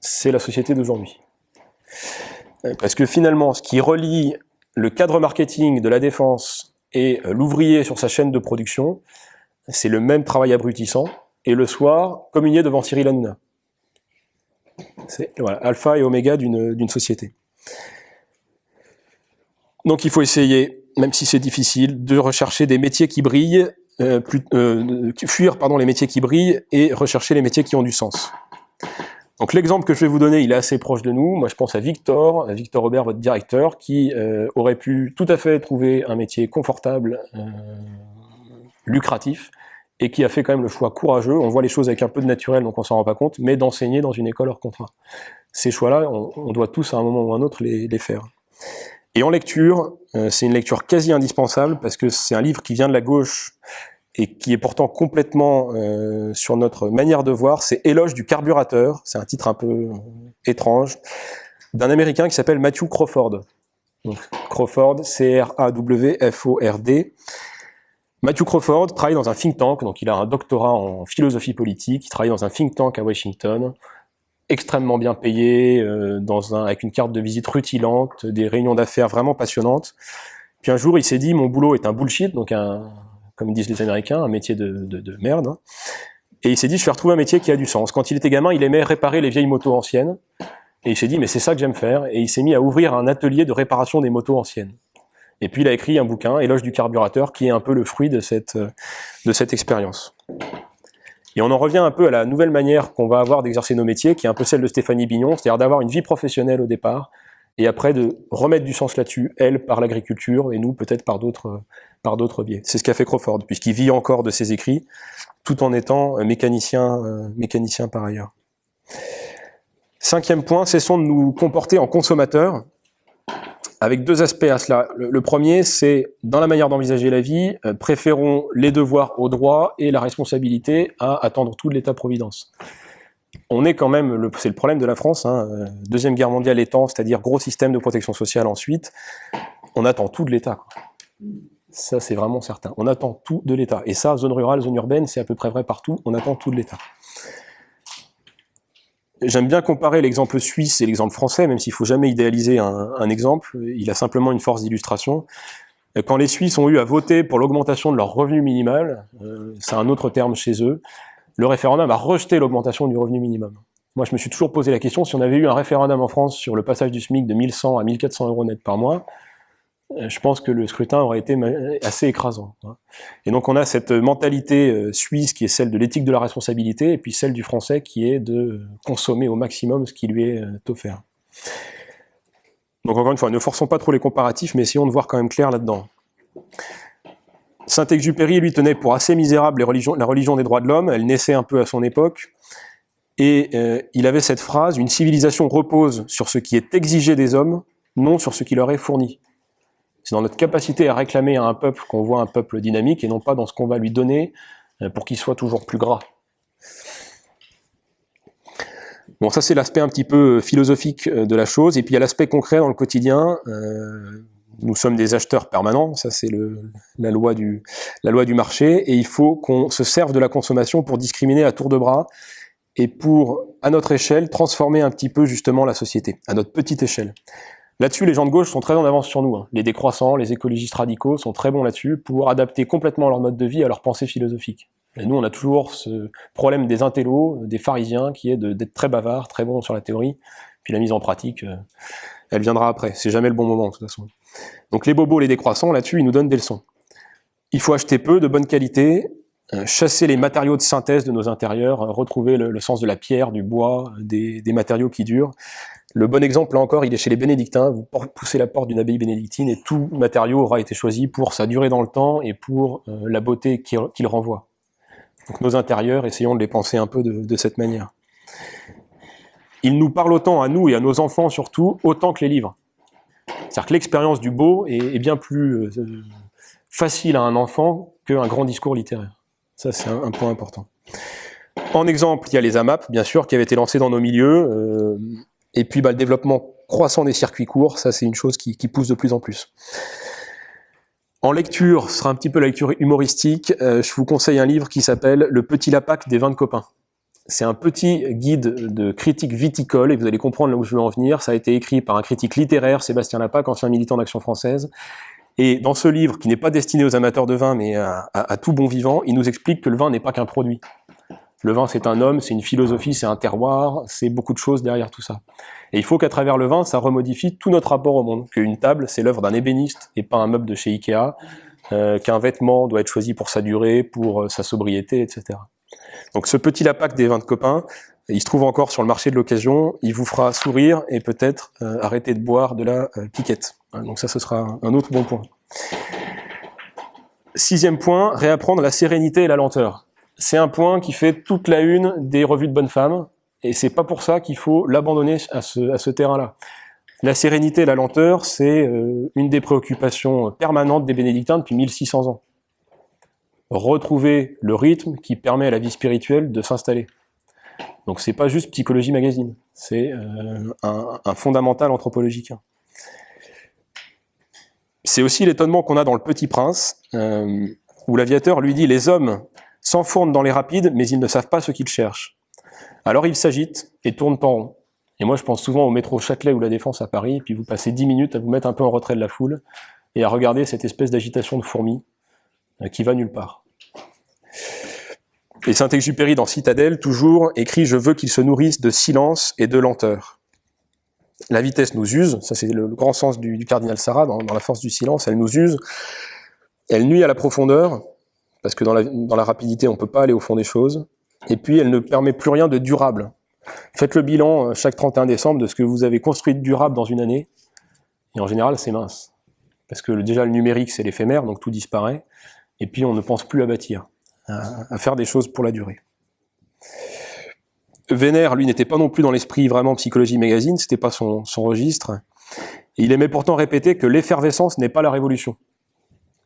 c'est la société d'aujourd'hui. Parce que finalement, ce qui relie le cadre marketing de la défense et l'ouvrier sur sa chaîne de production, c'est le même travail abrutissant, et le soir, communier devant Cyril Hanouna. C'est voilà, alpha et oméga d'une société. Donc il faut essayer, même si c'est difficile, de rechercher des métiers qui brillent, euh, euh, fuir les métiers qui brillent et rechercher les métiers qui ont du sens. Donc l'exemple que je vais vous donner, il est assez proche de nous. Moi je pense à Victor, à Victor Robert, votre directeur, qui euh, aurait pu tout à fait trouver un métier confortable, lucratif, et qui a fait quand même le choix courageux, on voit les choses avec un peu de naturel, donc on s'en rend pas compte, mais d'enseigner dans une école hors contrat. Ces choix-là, on, doit tous à un moment ou à un autre les, faire. Et en lecture, euh, c'est une lecture quasi indispensable, parce que c'est un livre qui vient de la gauche, et qui est pourtant complètement euh, sur notre manière de voir, c'est Éloge du carburateur, c'est un titre un peu euh, étrange, d'un Américain qui s'appelle Matthew Crawford. Donc, Crawford, C-R-A-W-F-O-R-D, Matthew Crawford travaille dans un think tank, donc il a un doctorat en philosophie politique, il travaille dans un think tank à Washington, extrêmement bien payé, euh, dans un, avec une carte de visite rutilante, des réunions d'affaires vraiment passionnantes. Puis un jour, il s'est dit, mon boulot est un bullshit, donc un, comme disent les Américains, un métier de, de, de merde. Hein. Et il s'est dit, je vais retrouver un métier qui a du sens. Quand il était gamin, il aimait réparer les vieilles motos anciennes. Et il s'est dit, mais c'est ça que j'aime faire. Et il s'est mis à ouvrir un atelier de réparation des motos anciennes. Et puis il a écrit un bouquin, Éloge du carburateur, qui est un peu le fruit de cette, euh, de cette expérience. Et on en revient un peu à la nouvelle manière qu'on va avoir d'exercer nos métiers, qui est un peu celle de Stéphanie Bignon, c'est-à-dire d'avoir une vie professionnelle au départ, et après de remettre du sens là-dessus, elle par l'agriculture, et nous peut-être par d'autres par d'autres biais. C'est ce qu'a fait Crawford, puisqu'il vit encore de ses écrits, tout en étant mécanicien, mécanicien par ailleurs. Cinquième point, cessons de nous comporter en consommateurs, avec deux aspects à cela. Le, premier, c'est dans la manière d'envisager la vie, euh, préférons les devoirs aux droits et la responsabilité à attendre tout de l'État-providence. On est quand même, c'est le problème de la France, hein, euh, Deuxième Guerre mondiale étant, c'est-à-dire gros système de protection sociale ensuite, on attend tout de l'État. Ça, c'est vraiment certain. On attend tout de l'État. Et ça, zone rurale, zone urbaine, c'est à peu près vrai partout. On attend tout de l'État. J'aime bien comparer l'exemple suisse et l'exemple français, même s'il ne faut jamais idéaliser un, exemple. Il a simplement une force d'illustration. Quand les Suisses ont eu à voter pour l'augmentation de leur revenu minimal, euh, c'est un autre terme chez eux, le référendum a rejeté l'augmentation du revenu minimum. Moi, je me suis toujours posé la question, si on avait eu un référendum en France sur le passage du SMIC de 1100 à 1400 euros net par mois, je pense que le scrutin aurait été assez écrasant. Hein. Et donc on a cette mentalité euh, suisse qui est celle de l'éthique de la responsabilité, et puis celle du français qui est de consommer au maximum ce qui lui est euh, offert. Donc encore une fois, ne forçons pas trop les comparatifs, mais essayons de voir quand même clair là-dedans. Saint-Exupéry, lui, tenait pour assez misérable la religion des droits de l'homme, elle naissait un peu à son époque, et euh, il avait cette phrase, une civilisation repose sur ce qui est exigé des hommes, non sur ce qui leur est fourni. C'est dans notre capacité à réclamer à un peuple qu'on voit un peuple dynamique, et non pas dans ce qu'on va lui donner euh, pour qu'il soit toujours plus gras. Bon, ça c'est l'aspect un petit peu euh, philosophique de la chose, et puis il y a l'aspect concret dans le quotidien. nous sommes des acheteurs permanents, ça c'est la loi du marché, et il faut qu'on se serve de la consommation pour discriminer à tour de bras et pour, à notre échelle, transformer un petit peu justement la société, à notre petite échelle. Là-dessus, les gens de gauche sont très en avance sur nous. Hein. Les décroissants, les écologistes radicaux sont très bons là-dessus pour adapter complètement leur mode de vie à leur pensée philosophique. Nous, on a toujours ce problème des intellos, des pharisiens, qui est d'être très bavards, très bons sur la théorie, puis la mise en pratique, euh, elle viendra après. C'est jamais le bon moment, de toute façon. Donc les bobos, les décroissants, là-dessus, ils nous donnent des leçons. Il faut acheter peu, de bonne qualité, euh, chasser les matériaux de synthèse de nos intérieurs, euh, retrouver le, sens de la pierre, du bois, des, matériaux qui durent. Le bon exemple, là encore, il est chez les bénédictins. Vous poussez la porte d'une abbaye bénédictine et tout matériau aura été choisi pour sa durée dans le temps et pour euh, la beauté qu'il renvoie. Donc nos intérieurs, essayons de les penser un peu de, cette manière. Il nous parle autant à nous et à nos enfants surtout, autant que les livres. C'est-à-dire que l'expérience du beau est, bien plus facile à un enfant qu'un grand discours littéraire. Ça, c'est un, point important. En exemple, il y a les AMAP, bien sûr, qui avaient été lancés dans nos milieux. Euh, et puis, bah, le développement croissant des circuits courts, ça, c'est une chose qui, pousse de plus en plus. En lecture, ce sera un petit peu la lecture humoristique. Euh, je vous conseille un livre qui s'appelle Le Petit Lapac des vins de copains. C'est un petit guide de critique viticole, et vous allez comprendre là où je veux en venir. Ça a été écrit par un critique littéraire, Sébastien Lapac, ancien militant d'Action française. Et dans ce livre, qui n'est pas destiné aux amateurs de vin, mais à, tout bon vivant, il nous explique que le vin n'est pas qu'un produit. Le vin, c'est un homme, c'est une philosophie, c'est un terroir, c'est beaucoup de choses derrière tout ça. Et il faut qu'à travers le vin, ça remodifie tout notre rapport au monde. Qu'une table, c'est l'œuvre d'un ébéniste et pas un meuble de chez Ikea. Euh, qu'un vêtement doit être choisi pour sa durée, pour euh, sa sobriété, etc. Donc ce petit lapac des vins de copains, il se trouve encore sur le marché de l'occasion, il vous fera sourire et peut-être euh, arrêter de boire de la piquette. Hein, donc ça, ce sera un autre bon point. Sixième point, réapprendre la sérénité et la lenteur. C'est un point qui fait toute la une des revues de bonnes femmes, et c'est pas pour ça qu'il faut l'abandonner à ce, terrain-là. La sérénité la lenteur, c'est euh, une des préoccupations permanentes des bénédictins depuis 1600 ans. Retrouver le rythme qui permet à la vie spirituelle de s'installer. Donc c'est pas juste psychologie magazine, c'est euh, un, un, fondamental anthropologique. C'est aussi l'étonnement qu'on a dans Le Petit Prince, euh, où l'aviateur lui dit « Les hommes s'enfournent dans les rapides, mais ils ne savent pas ce qu'ils cherchent. » Alors ils s'agitent et tournent en rond. Et moi je pense souvent au métro Châtelet ou La Défense à Paris, puis vous passez 10 minutes à vous mettre un peu en retrait de la foule, et à regarder cette espèce d'agitation de fourmis euh, qui va nulle part. Et Saint-Exupéry dans Citadelle, toujours, écrit « Je veux qu'ils se nourrissent de silence et de lenteur ». La vitesse nous use, ça c'est le, grand sens du, cardinal Sarah, dans, la force du silence, elle nous use, elle nuit à la profondeur, parce que dans la, rapidité on ne peut pas aller au fond des choses, et puis elle ne permet plus rien de durable. Faites le bilan euh, chaque 31 décembre de ce que vous avez construit de durable dans une année, et en général c'est mince. Parce que déjà le numérique c'est l'éphémère, donc tout disparaît, et puis on ne pense plus à bâtir, à faire des choses pour la durée. Vénère, lui, n'était pas non plus dans l'esprit vraiment psychologie magazine, c'était pas son, registre. il aimait pourtant répéter que l'effervescence n'est pas la révolution.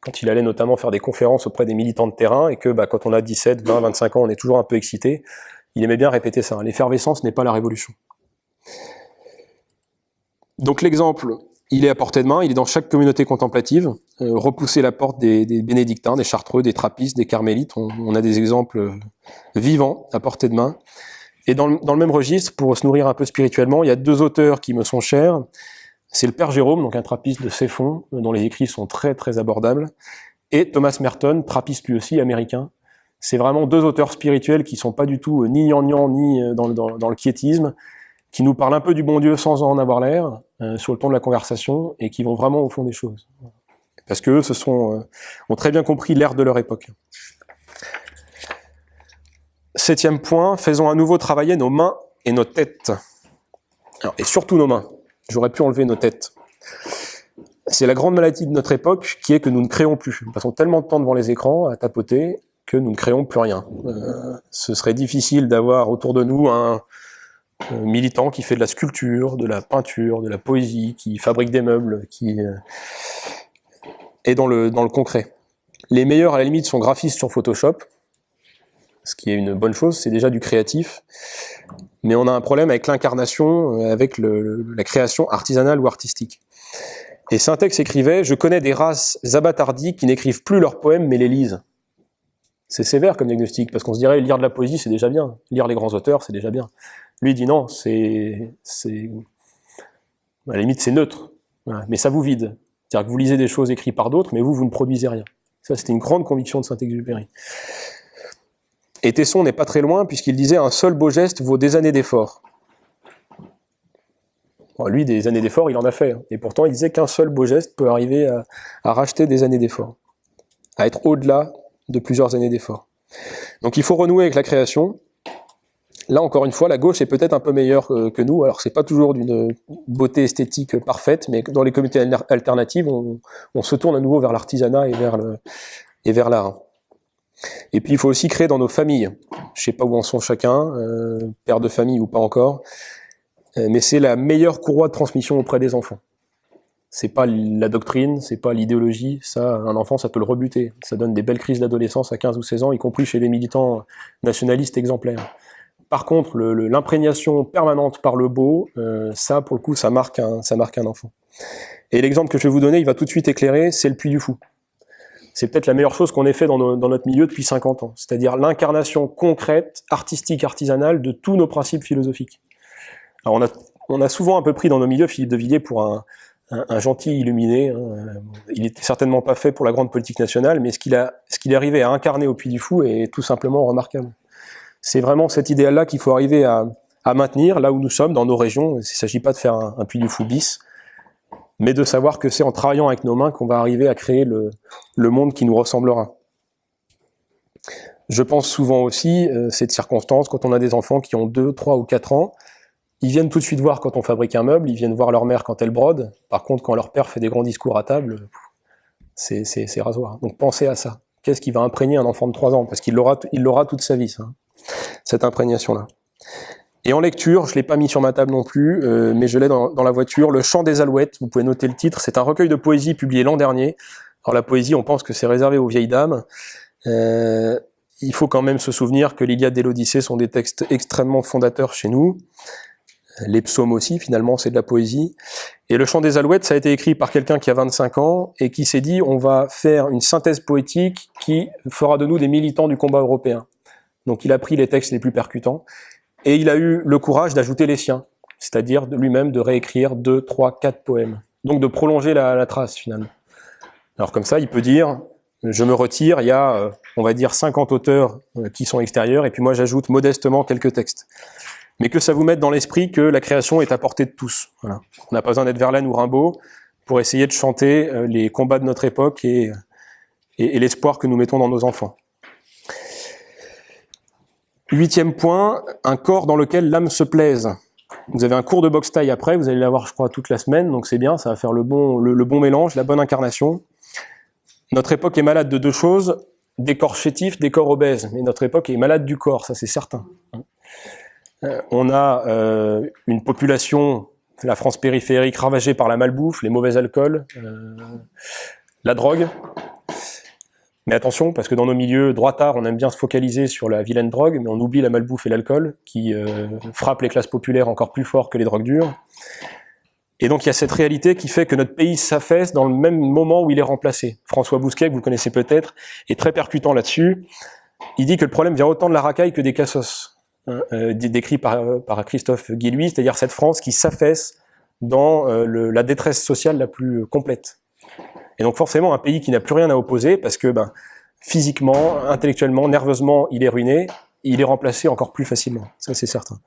Quand il allait notamment faire des conférences auprès des militants de terrain, et que bah, quand on a 17, 20, 25 ans, on est toujours un peu excité, il aimait bien répéter ça. L'effervescence n'est pas la révolution. Donc l'exemple il est à portée de main, il est dans chaque communauté contemplative. Euh, repousser la porte des, bénédictins, des chartreux, des trappistes, des carmélites, on, a des exemples euh, vivants à portée de main. Et dans le, même registre, pour se nourrir un peu spirituellement, il y a deux auteurs qui me sont chers. C'est le Père Jérôme, donc un trappiste de Céphon, dont les écrits sont très très abordables, et Thomas Merton, trappiste lui aussi américain. C'est vraiment deux auteurs spirituels qui sont pas du tout ni gnangnan ni dans, dans le quiétisme, qui nous parlent un peu du bon Dieu sans en avoir l'air, euh, sur le ton de la conversation, et qui vont vraiment au fond des choses. Parce que eux sont, euh, ont très bien compris l'ère de leur époque. Septième point, faisons à nouveau travailler nos mains et nos têtes. et surtout nos mains. J'aurais pu enlever nos têtes. C'est la grande maladie de notre époque qui est que nous ne créons plus. Nous passons tellement de temps devant les écrans à tapoter que nous ne créons plus rien. Euh, ce serait difficile d'avoir autour de nous un, militant qui fait de la sculpture, de la peinture, de la poésie, qui fabrique des meubles, qui euh, est dans le, dans le concret. Les meilleurs, à la limite, sont graphistes sur Photoshop, ce qui est une bonne chose, c'est déjà du créatif, mais on a un problème avec l'incarnation, euh, avec la création artisanale ou artistique. Et Syntex écrivait « Je connais des races abattardies qui n'écrivent plus leurs poèmes mais les lisent ». C'est sévère comme diagnostic, parce qu'on se dirait lire de la poésie c'est déjà bien, lire les grands auteurs c'est déjà bien. Lui dit non, c'est, à la limite c'est neutre, mais ça vous vide. C'est-à-dire que vous lisez des choses écrites par d'autres, mais vous, vous ne produisez rien. Ça, c'était une grande conviction de Saint-Exupéry. Et Tesson n'est pas très loin, puisqu'il disait « un seul beau geste vaut des années d'efforts ». lui, des années d'efforts, il en a fait. Hein. Et pourtant, il disait qu'un seul beau geste peut arriver à, racheter des années d'efforts, à être au-delà de plusieurs années d'efforts. Donc il faut renouer avec la création, Là, encore une fois, la gauche est peut-être un peu meilleure que, nous. Alors, c'est pas toujours d'une beauté esthétique parfaite, mais dans les communautés alternatives, on, se tourne à nouveau vers l'artisanat et vers le et vers l'art. Et puis, il faut aussi créer dans nos familles. Je sais pas où en sont chacun, euh, père de famille ou pas encore, euh, mais c'est la meilleure courroie de transmission auprès des enfants. C'est pas la doctrine, c'est pas l'idéologie, ça, un enfant, ça peut le rebuter. Ça donne des belles crises d'adolescence à 15 ou 16 ans, y compris chez les militants nationalistes exemplaires. Par contre, l'imprégnation permanente par le beau, euh, ça, pour le coup, ça marque, un, ça marque un enfant. Et l'exemple que je vais vous donner, il va tout de suite éclairer, c'est le Puy du Fou. C'est peut-être la meilleure chose qu'on ait fait dans, notre milieu depuis 50 ans, c'est-à-dire l'incarnation concrète, artistique, artisanale de tous nos principes philosophiques. Alors on a, souvent un peu pris dans nos milieux Philippe de Villiers pour un, gentil illuminé. Hein. Il n'était certainement pas fait pour la grande politique nationale, mais ce qu'il qu'il est arrivé à incarner au Puy du Fou est tout simplement remarquable. C'est vraiment cet idéal-là qu'il faut arriver à, maintenir là où nous sommes, dans nos régions. Il ne s'agit pas de faire un, puits du fou bis, mais de savoir que c'est en travaillant avec nos mains qu'on va arriver à créer le, monde qui nous ressemblera. Je pense souvent aussi, euh, cette circonstance, quand on a des enfants qui ont 2, 3 ou 4 ans, ils viennent tout de suite voir quand on fabrique un meuble, ils viennent voir leur mère quand elle brode, par contre quand leur père fait des grands discours à table, c'est rasoir. Donc pensez à ça. Qu'est-ce qui va imprégner un enfant de 3 ans? Parce qu'il l'aura toute sa vie, cette imprégnation-là. Et en lecture, je l'ai pas mis sur ma table non plus, euh, mais je l'ai dans, la voiture, Le Chant des Alouettes, vous pouvez noter le titre, c'est un recueil de poésie publié l'an dernier. Alors la poésie, on pense que c'est réservé aux vieilles dames. Euh, il faut quand même se souvenir que l'Iliade et l'Odyssée sont des textes extrêmement fondateurs chez nous. Les psaumes aussi, finalement, c'est de la poésie. Et le chant des alouettes, ça a été écrit par quelqu'un qui a 25 ans et qui s'est dit on va faire une synthèse poétique qui fera de nous des militants du combat européen. Donc il a pris les textes les plus percutants, et il a eu le courage d'ajouter les siens, c'est-à-dire lui-même de réécrire deux, trois, quatre poèmes. Donc de prolonger la, trace finalement. Alors comme ça, il peut dire, je me retire, il y a, euh, on va dire, 50 auteurs euh, qui sont extérieurs, et puis moi j'ajoute modestement quelques textes. Mais que ça vous mette dans l'esprit que la création est à portée de tous. On n'a pas besoin d'être Verlaine ou Rimbaud pour essayer de chanter euh, les combats de notre époque et l'espoir que nous mettons dans nos enfants. Huitième point, un corps dans lequel l'âme se plaise. Vous avez un cours de boxe taille après, vous allez l'avoir je crois toute la semaine, donc c'est bien, ça va faire le bon, mélange, la bonne incarnation. Notre époque est malade de deux choses, des corps chétifs, des corps obèses, mais notre époque est malade du corps, ça c'est certain. Euh, on a euh, une population, la France périphérique, ravagée par la malbouffe, les mauvais alcools, euh, la drogue, mais attention, parce que dans nos milieux droitards, on aime bien se focaliser sur la vilaine drogue, mais on oublie la malbouffe et l'alcool, qui euh, frappent les classes populaires encore plus fort que les drogues dures. Et donc il y a cette réalité qui fait que notre pays s'affaisse dans le même moment où il est remplacé. François Bousquet, que vous connaissez peut-être, est très percutant là-dessus. Il dit que le problème vient autant de la racaille que des cassos, hein, euh, décrit par, par Christophe Guilluy, c'est-à-dire cette France qui s'affaisse dans euh, la détresse sociale la plus complète. Et donc forcément un pays qui n'a plus rien à opposer, parce que ben, physiquement, intellectuellement, nerveusement, il est ruiné, il est remplacé encore plus facilement, ça c'est certain.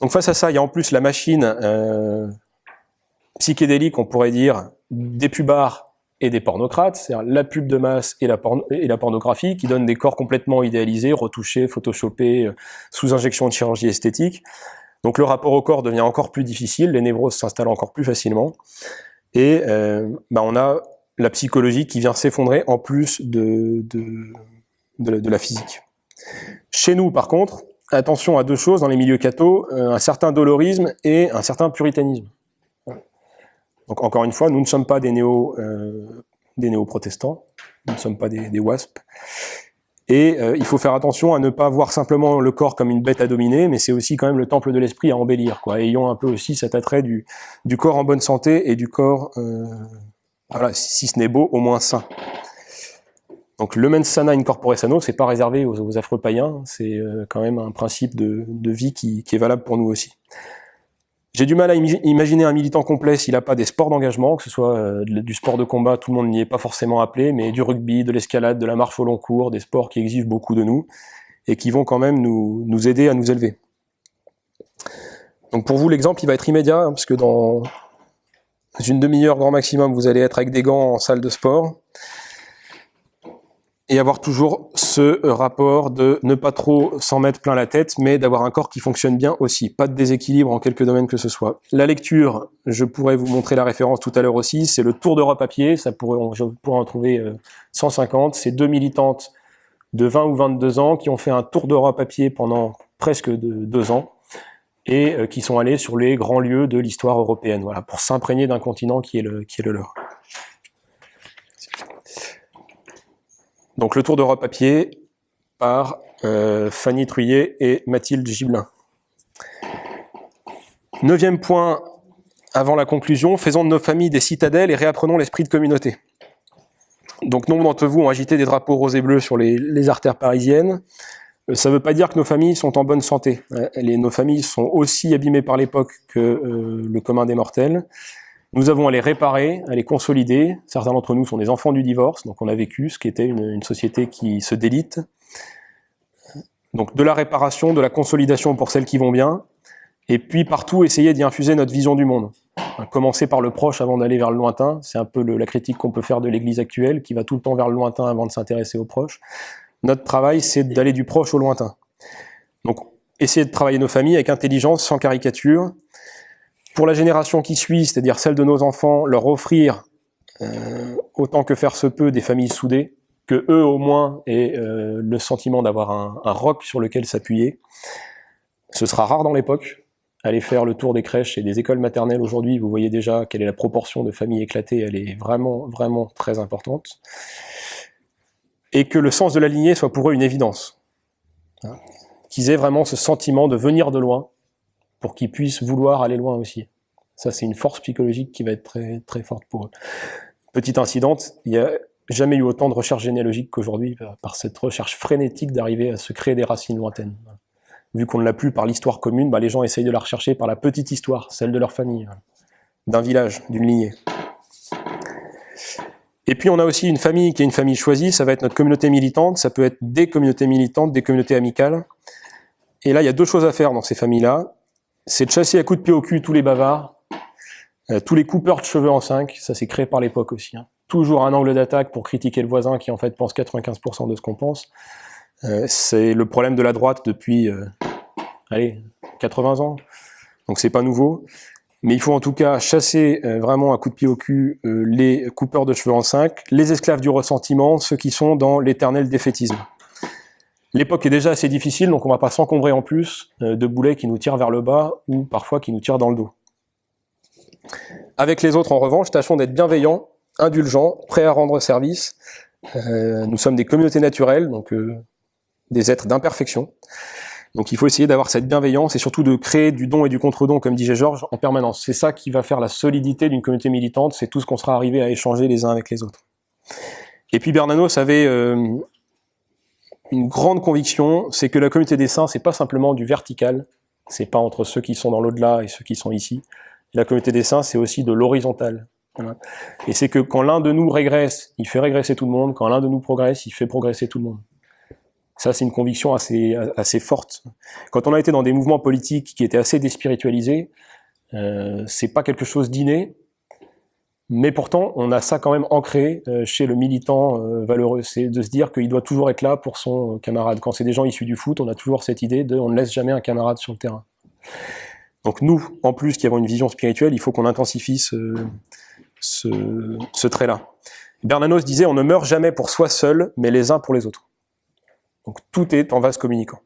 Donc face à ça, il y a en plus la machine euh, psychédélique, on pourrait dire, des pubards et des pornocrates, c'est-à-dire la pub de masse et la, pornographie, qui donnent des corps complètement idéalisés, retouchés, photoshopés, euh, sous injection de chirurgie esthétique. Donc le rapport au corps devient encore plus difficile, les névroses s'installent encore plus facilement, et euh, bah on a la psychologie qui vient s'effondrer en plus de, de, la physique. Chez nous, par contre, attention à deux choses dans les milieux cathos, euh, un certain dolorisme et un certain puritanisme. Donc encore une fois, nous ne sommes pas des euh, néo-protestants, nous ne sommes pas des, des WASP. Et euh, il faut faire attention à ne pas voir simplement le corps comme une bête à dominer, mais c'est aussi quand même le temple de l'esprit à embellir. Quoi. Ayons un peu aussi cet attrait du, corps en bonne santé et du corps, euh, voilà, si, ce n'est beau, au moins sain. Donc le mens sana in corpore sano, c'est pas réservé aux, aux affreux païens, c'est euh, quand même un principe de, vie qui, est valable pour nous aussi. J'ai du mal à imaginer un militant complet s'il n'a pas des sports d'engagement, que ce soit euh, du sport de combat, tout le monde n'y est pas forcément appelé, mais du rugby, de l'escalade, de la marche au long cours, des sports qui exigent beaucoup de nous et qui vont quand même nous, aider à nous élever. Donc pour vous, l'exemple, il va être immédiat, hein, parce que dans une demi-heure grand maximum, vous allez être avec des gants en salle de sport et avoir toujours ce rapport de ne pas trop s'en mettre plein la tête, mais d'avoir un corps qui fonctionne bien aussi. Pas de déséquilibre en quelque domaine que ce soit. La lecture, je pourrais vous montrer la référence tout à l'heure aussi, c'est le Tour d'Europe à pied, ça pourrait, je pourrais en trouver 150. Euh, c'est deux militantes de 20 ou 22 ans qui ont fait un Tour d'Europe à pied pendant presque deux ans et euh, qui sont allés sur les grands lieux de l'histoire européenne, voilà, pour s'imprégner d'un continent qui est le, qui est le leur. Donc le tour d'Europe à pied par euh, Fanny Truyet et Mathilde Gibelin. Neuvième point avant la conclusion, faisons de nos familles des citadelles et réapprenons l'esprit de communauté. Donc nombre d'entre vous ont agité des drapeaux roses et bleus sur les, les artères parisiennes. Euh, ça ne veut pas dire que nos familles sont en bonne santé. Euh, nos familles sont aussi abîmées par l'époque que le commun des mortels. Nous avons à les réparer, à les consolider. Certains d'entre nous sont des enfants du divorce, donc on a vécu ce qui était une, société qui se délite. Donc de la réparation, de la consolidation pour celles qui vont bien, et puis partout essayer d'y infuser notre vision du monde. Commencer par le proche avant d'aller vers le lointain, c'est un peu la critique qu'on peut faire de l'Église actuelle, qui va tout le temps vers le lointain avant de s'intéresser aux proches. Notre travail, c'est d'aller du proche au lointain. Donc essayer de travailler nos familles avec intelligence, sans caricature, pour la génération qui suit, c'est-à-dire celle de nos enfants, leur offrir euh, autant que faire se peut des familles soudées, que eux au moins aient euh, le sentiment d'avoir un, un, roc sur lequel s'appuyer. Ce sera rare dans l'époque. Allez faire le tour des crèches et des écoles maternelles aujourd'hui, vous voyez déjà quelle est la proportion de familles éclatées, elle est vraiment, vraiment très importante. Et que le sens de la lignée soit pour eux une évidence. Hein Qu'ils aient vraiment ce sentiment de venir de loin, pour qu'ils puissent vouloir aller loin aussi. Ça, c'est une force psychologique qui va être très, très forte pour eux. Petite incidente, il n'y a jamais eu autant de recherche généalogique qu'aujourd'hui, par cette recherche frénétique d'arriver à se créer des racines lointaines. Vu qu'on ne l'a plus par l'histoire commune, bah, les gens essayent de la rechercher par la petite histoire, celle de leur famille, d'un village, d'une lignée. Et puis on a aussi une famille qui est une famille choisie, ça va être notre communauté militante, ça peut être des communautés militantes, des communautés amicales. Et là, il y a deux choses à faire dans ces familles-là c'est de chasser à coups de pied au cul tous les bavards, euh, tous les coupeurs de cheveux en 5, ça c'est créé par l'époque aussi. Hein. Toujours un angle d'attaque pour critiquer le voisin qui en fait pense 95% de ce qu'on pense. Euh, c'est le problème de la droite depuis, euh, allez, 80 ans, donc c'est pas nouveau. Mais il faut en tout cas chasser vraiment à coups de pied au cul les coupeurs de cheveux en 5, les esclaves du ressentiment, ceux qui sont dans l'éternel défaitisme. L'époque est déjà assez difficile, donc on ne va pas s'encombrer en plus euh, de boulets qui nous tirent vers le bas ou parfois qui nous tirent dans le dos. Avec les autres, en revanche, tâchons d'être bienveillants, indulgents, prêts à rendre service. Euh, nous sommes des communautés naturelles, donc euh, des êtres d'imperfection. Donc il faut essayer d'avoir cette bienveillance et surtout de créer du don et du contre-don, comme disait Georges, en permanence. C'est ça qui va faire la solidité d'une communauté militante, c'est tout ce qu'on sera arrivé à échanger les uns avec les autres. Et puis Bernanos avait une grande conviction, c'est que la communauté des saints, c'est pas simplement du vertical, c'est pas entre ceux qui sont dans l'au-delà et ceux qui sont ici. La communauté des saints, c'est aussi de l'horizontal. Et c'est que quand l'un de nous régresse, il fait régresser tout le monde, quand l'un de nous progresse, il fait progresser tout le monde. Ça, c'est une conviction assez, assez forte. Quand on a été dans des mouvements politiques qui étaient assez déspiritualisés, euh, c'est pas quelque chose d'inné, mais pourtant, on a ça quand même ancré euh, chez le militant euh, valeureux, c'est de se dire qu'il doit toujours être là pour son camarade. Quand c'est des gens issus du foot, on a toujours cette idée de on ne laisse jamais un camarade sur le terrain. Donc nous, en plus qui avons une vision spirituelle, il faut qu'on intensifie ce, ce, ce trait-là. Bernanos disait on ne meurt jamais pour soi seul, mais les uns pour les autres. Donc tout est en vase communicant.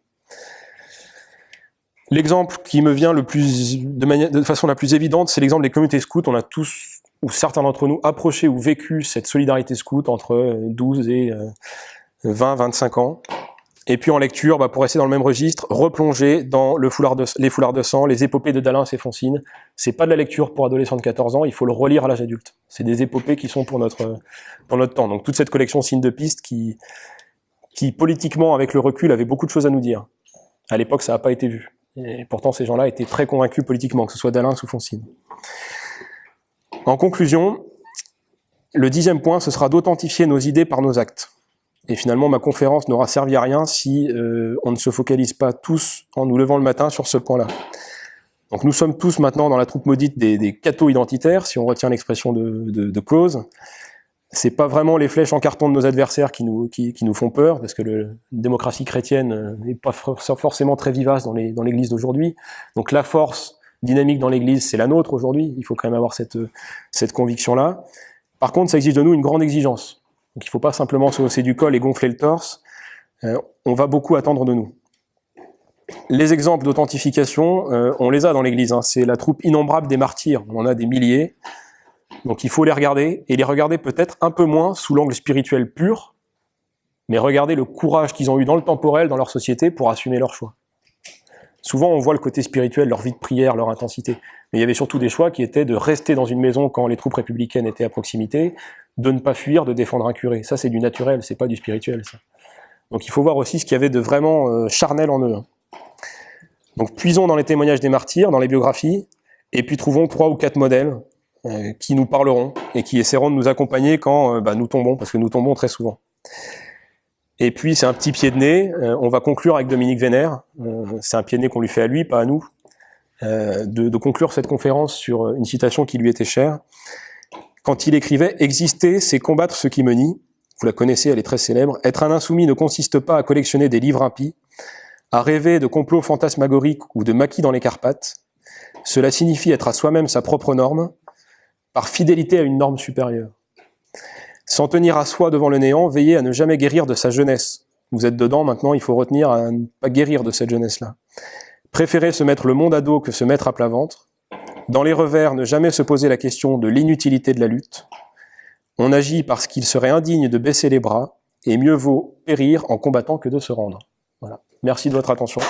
L'exemple qui me vient le plus, de, de façon la plus évidente, c'est l'exemple des communautés scouts. On a tous, ou certains d'entre nous, approché ou vécu cette solidarité scout entre 12 et 20, euh, 25 ans. Et puis en lecture, bah, pour rester dans le même registre, replonger dans le foulard de, les foulards de sang, les épopées de Dalin et Foncine. C'est pas de la lecture pour adolescents de 14 ans, il faut le relire à l'âge adulte. C'est des épopées qui sont pour notre, pour notre temps. Donc toute cette collection signe de piste qui, qui politiquement, avec le recul, avait beaucoup de choses à nous dire. À l'époque, ça n'a pas été vu. Et pourtant, ces gens-là étaient très convaincus politiquement, que ce soit d'Alain ou Foncine. En conclusion, le dixième point, ce sera d'authentifier nos idées par nos actes. Et finalement, ma conférence n'aura servi à rien si euh, on ne se focalise pas tous en nous levant le matin sur ce point-là. Donc nous sommes tous maintenant dans la troupe maudite des, des cathos identitaires, si on retient l'expression de, de, de Clause c'est pas vraiment les flèches en carton de nos adversaires qui nous, qui, nous font peur, parce que la démocratie chrétienne euh, n'est pas forcément très vivace dans l'église d'aujourd'hui. Donc la force dynamique dans l'église, c'est la nôtre aujourd'hui. Il faut quand même avoir cette, cette conviction-là. Par contre, ça exige de nous une grande exigence. Donc il faut pas simplement se hausser du col et gonfler le torse. Euh, on va beaucoup attendre de nous. Les exemples d'authentification, euh, on les a dans l'église. Hein. C'est la troupe innombrable des martyrs. On en a des milliers. Donc il faut les regarder, et les regarder peut-être un peu moins sous l'angle spirituel pur, mais regarder le courage qu'ils ont eu dans le temporel, dans leur société, pour assumer leur choix. Souvent on voit le côté spirituel, leur vie de prière, leur intensité, mais il y avait surtout des choix qui étaient de rester dans une maison quand les troupes républicaines étaient à proximité, de ne pas fuir, de défendre un curé. Ça c'est du naturel, c'est pas du spirituel. Ça. Donc il faut voir aussi ce qu'il y avait de vraiment euh, charnel en eux. Hein. Donc puisons dans les témoignages des martyrs, dans les biographies, et puis trouvons trois ou quatre modèles euh, qui nous parleront et qui essaieront de nous accompagner quand euh, bah, nous tombons, parce que nous tombons très souvent. Et puis c'est un petit pied de nez, euh, on va conclure avec Dominique Vénère, c'est un pied de nez qu'on lui fait à lui, pas à nous, de, de, conclure cette conférence sur une citation qui lui était chère, quand il écrivait « Exister, c'est combattre ce qui me nie », vous la connaissez, elle est très célèbre, « Être un insoumis ne consiste pas à collectionner des livres impies, à rêver de complots fantasmagoriques ou de maquis dans les Carpates, cela signifie être à soi-même sa propre norme, par fidélité à une norme supérieure. S'en tenir à soi devant le néant, veiller à ne jamais guérir de sa jeunesse. Vous êtes dedans, maintenant il faut retenir à ne pas guérir de cette jeunesse-là. Préférer se mettre le monde à dos que se mettre à plat ventre. Dans les revers, ne jamais se poser la question de l'inutilité de la lutte. On agit parce qu'il serait indigne de baisser les bras, et mieux vaut périr en combattant que de se rendre. Merci de votre attention.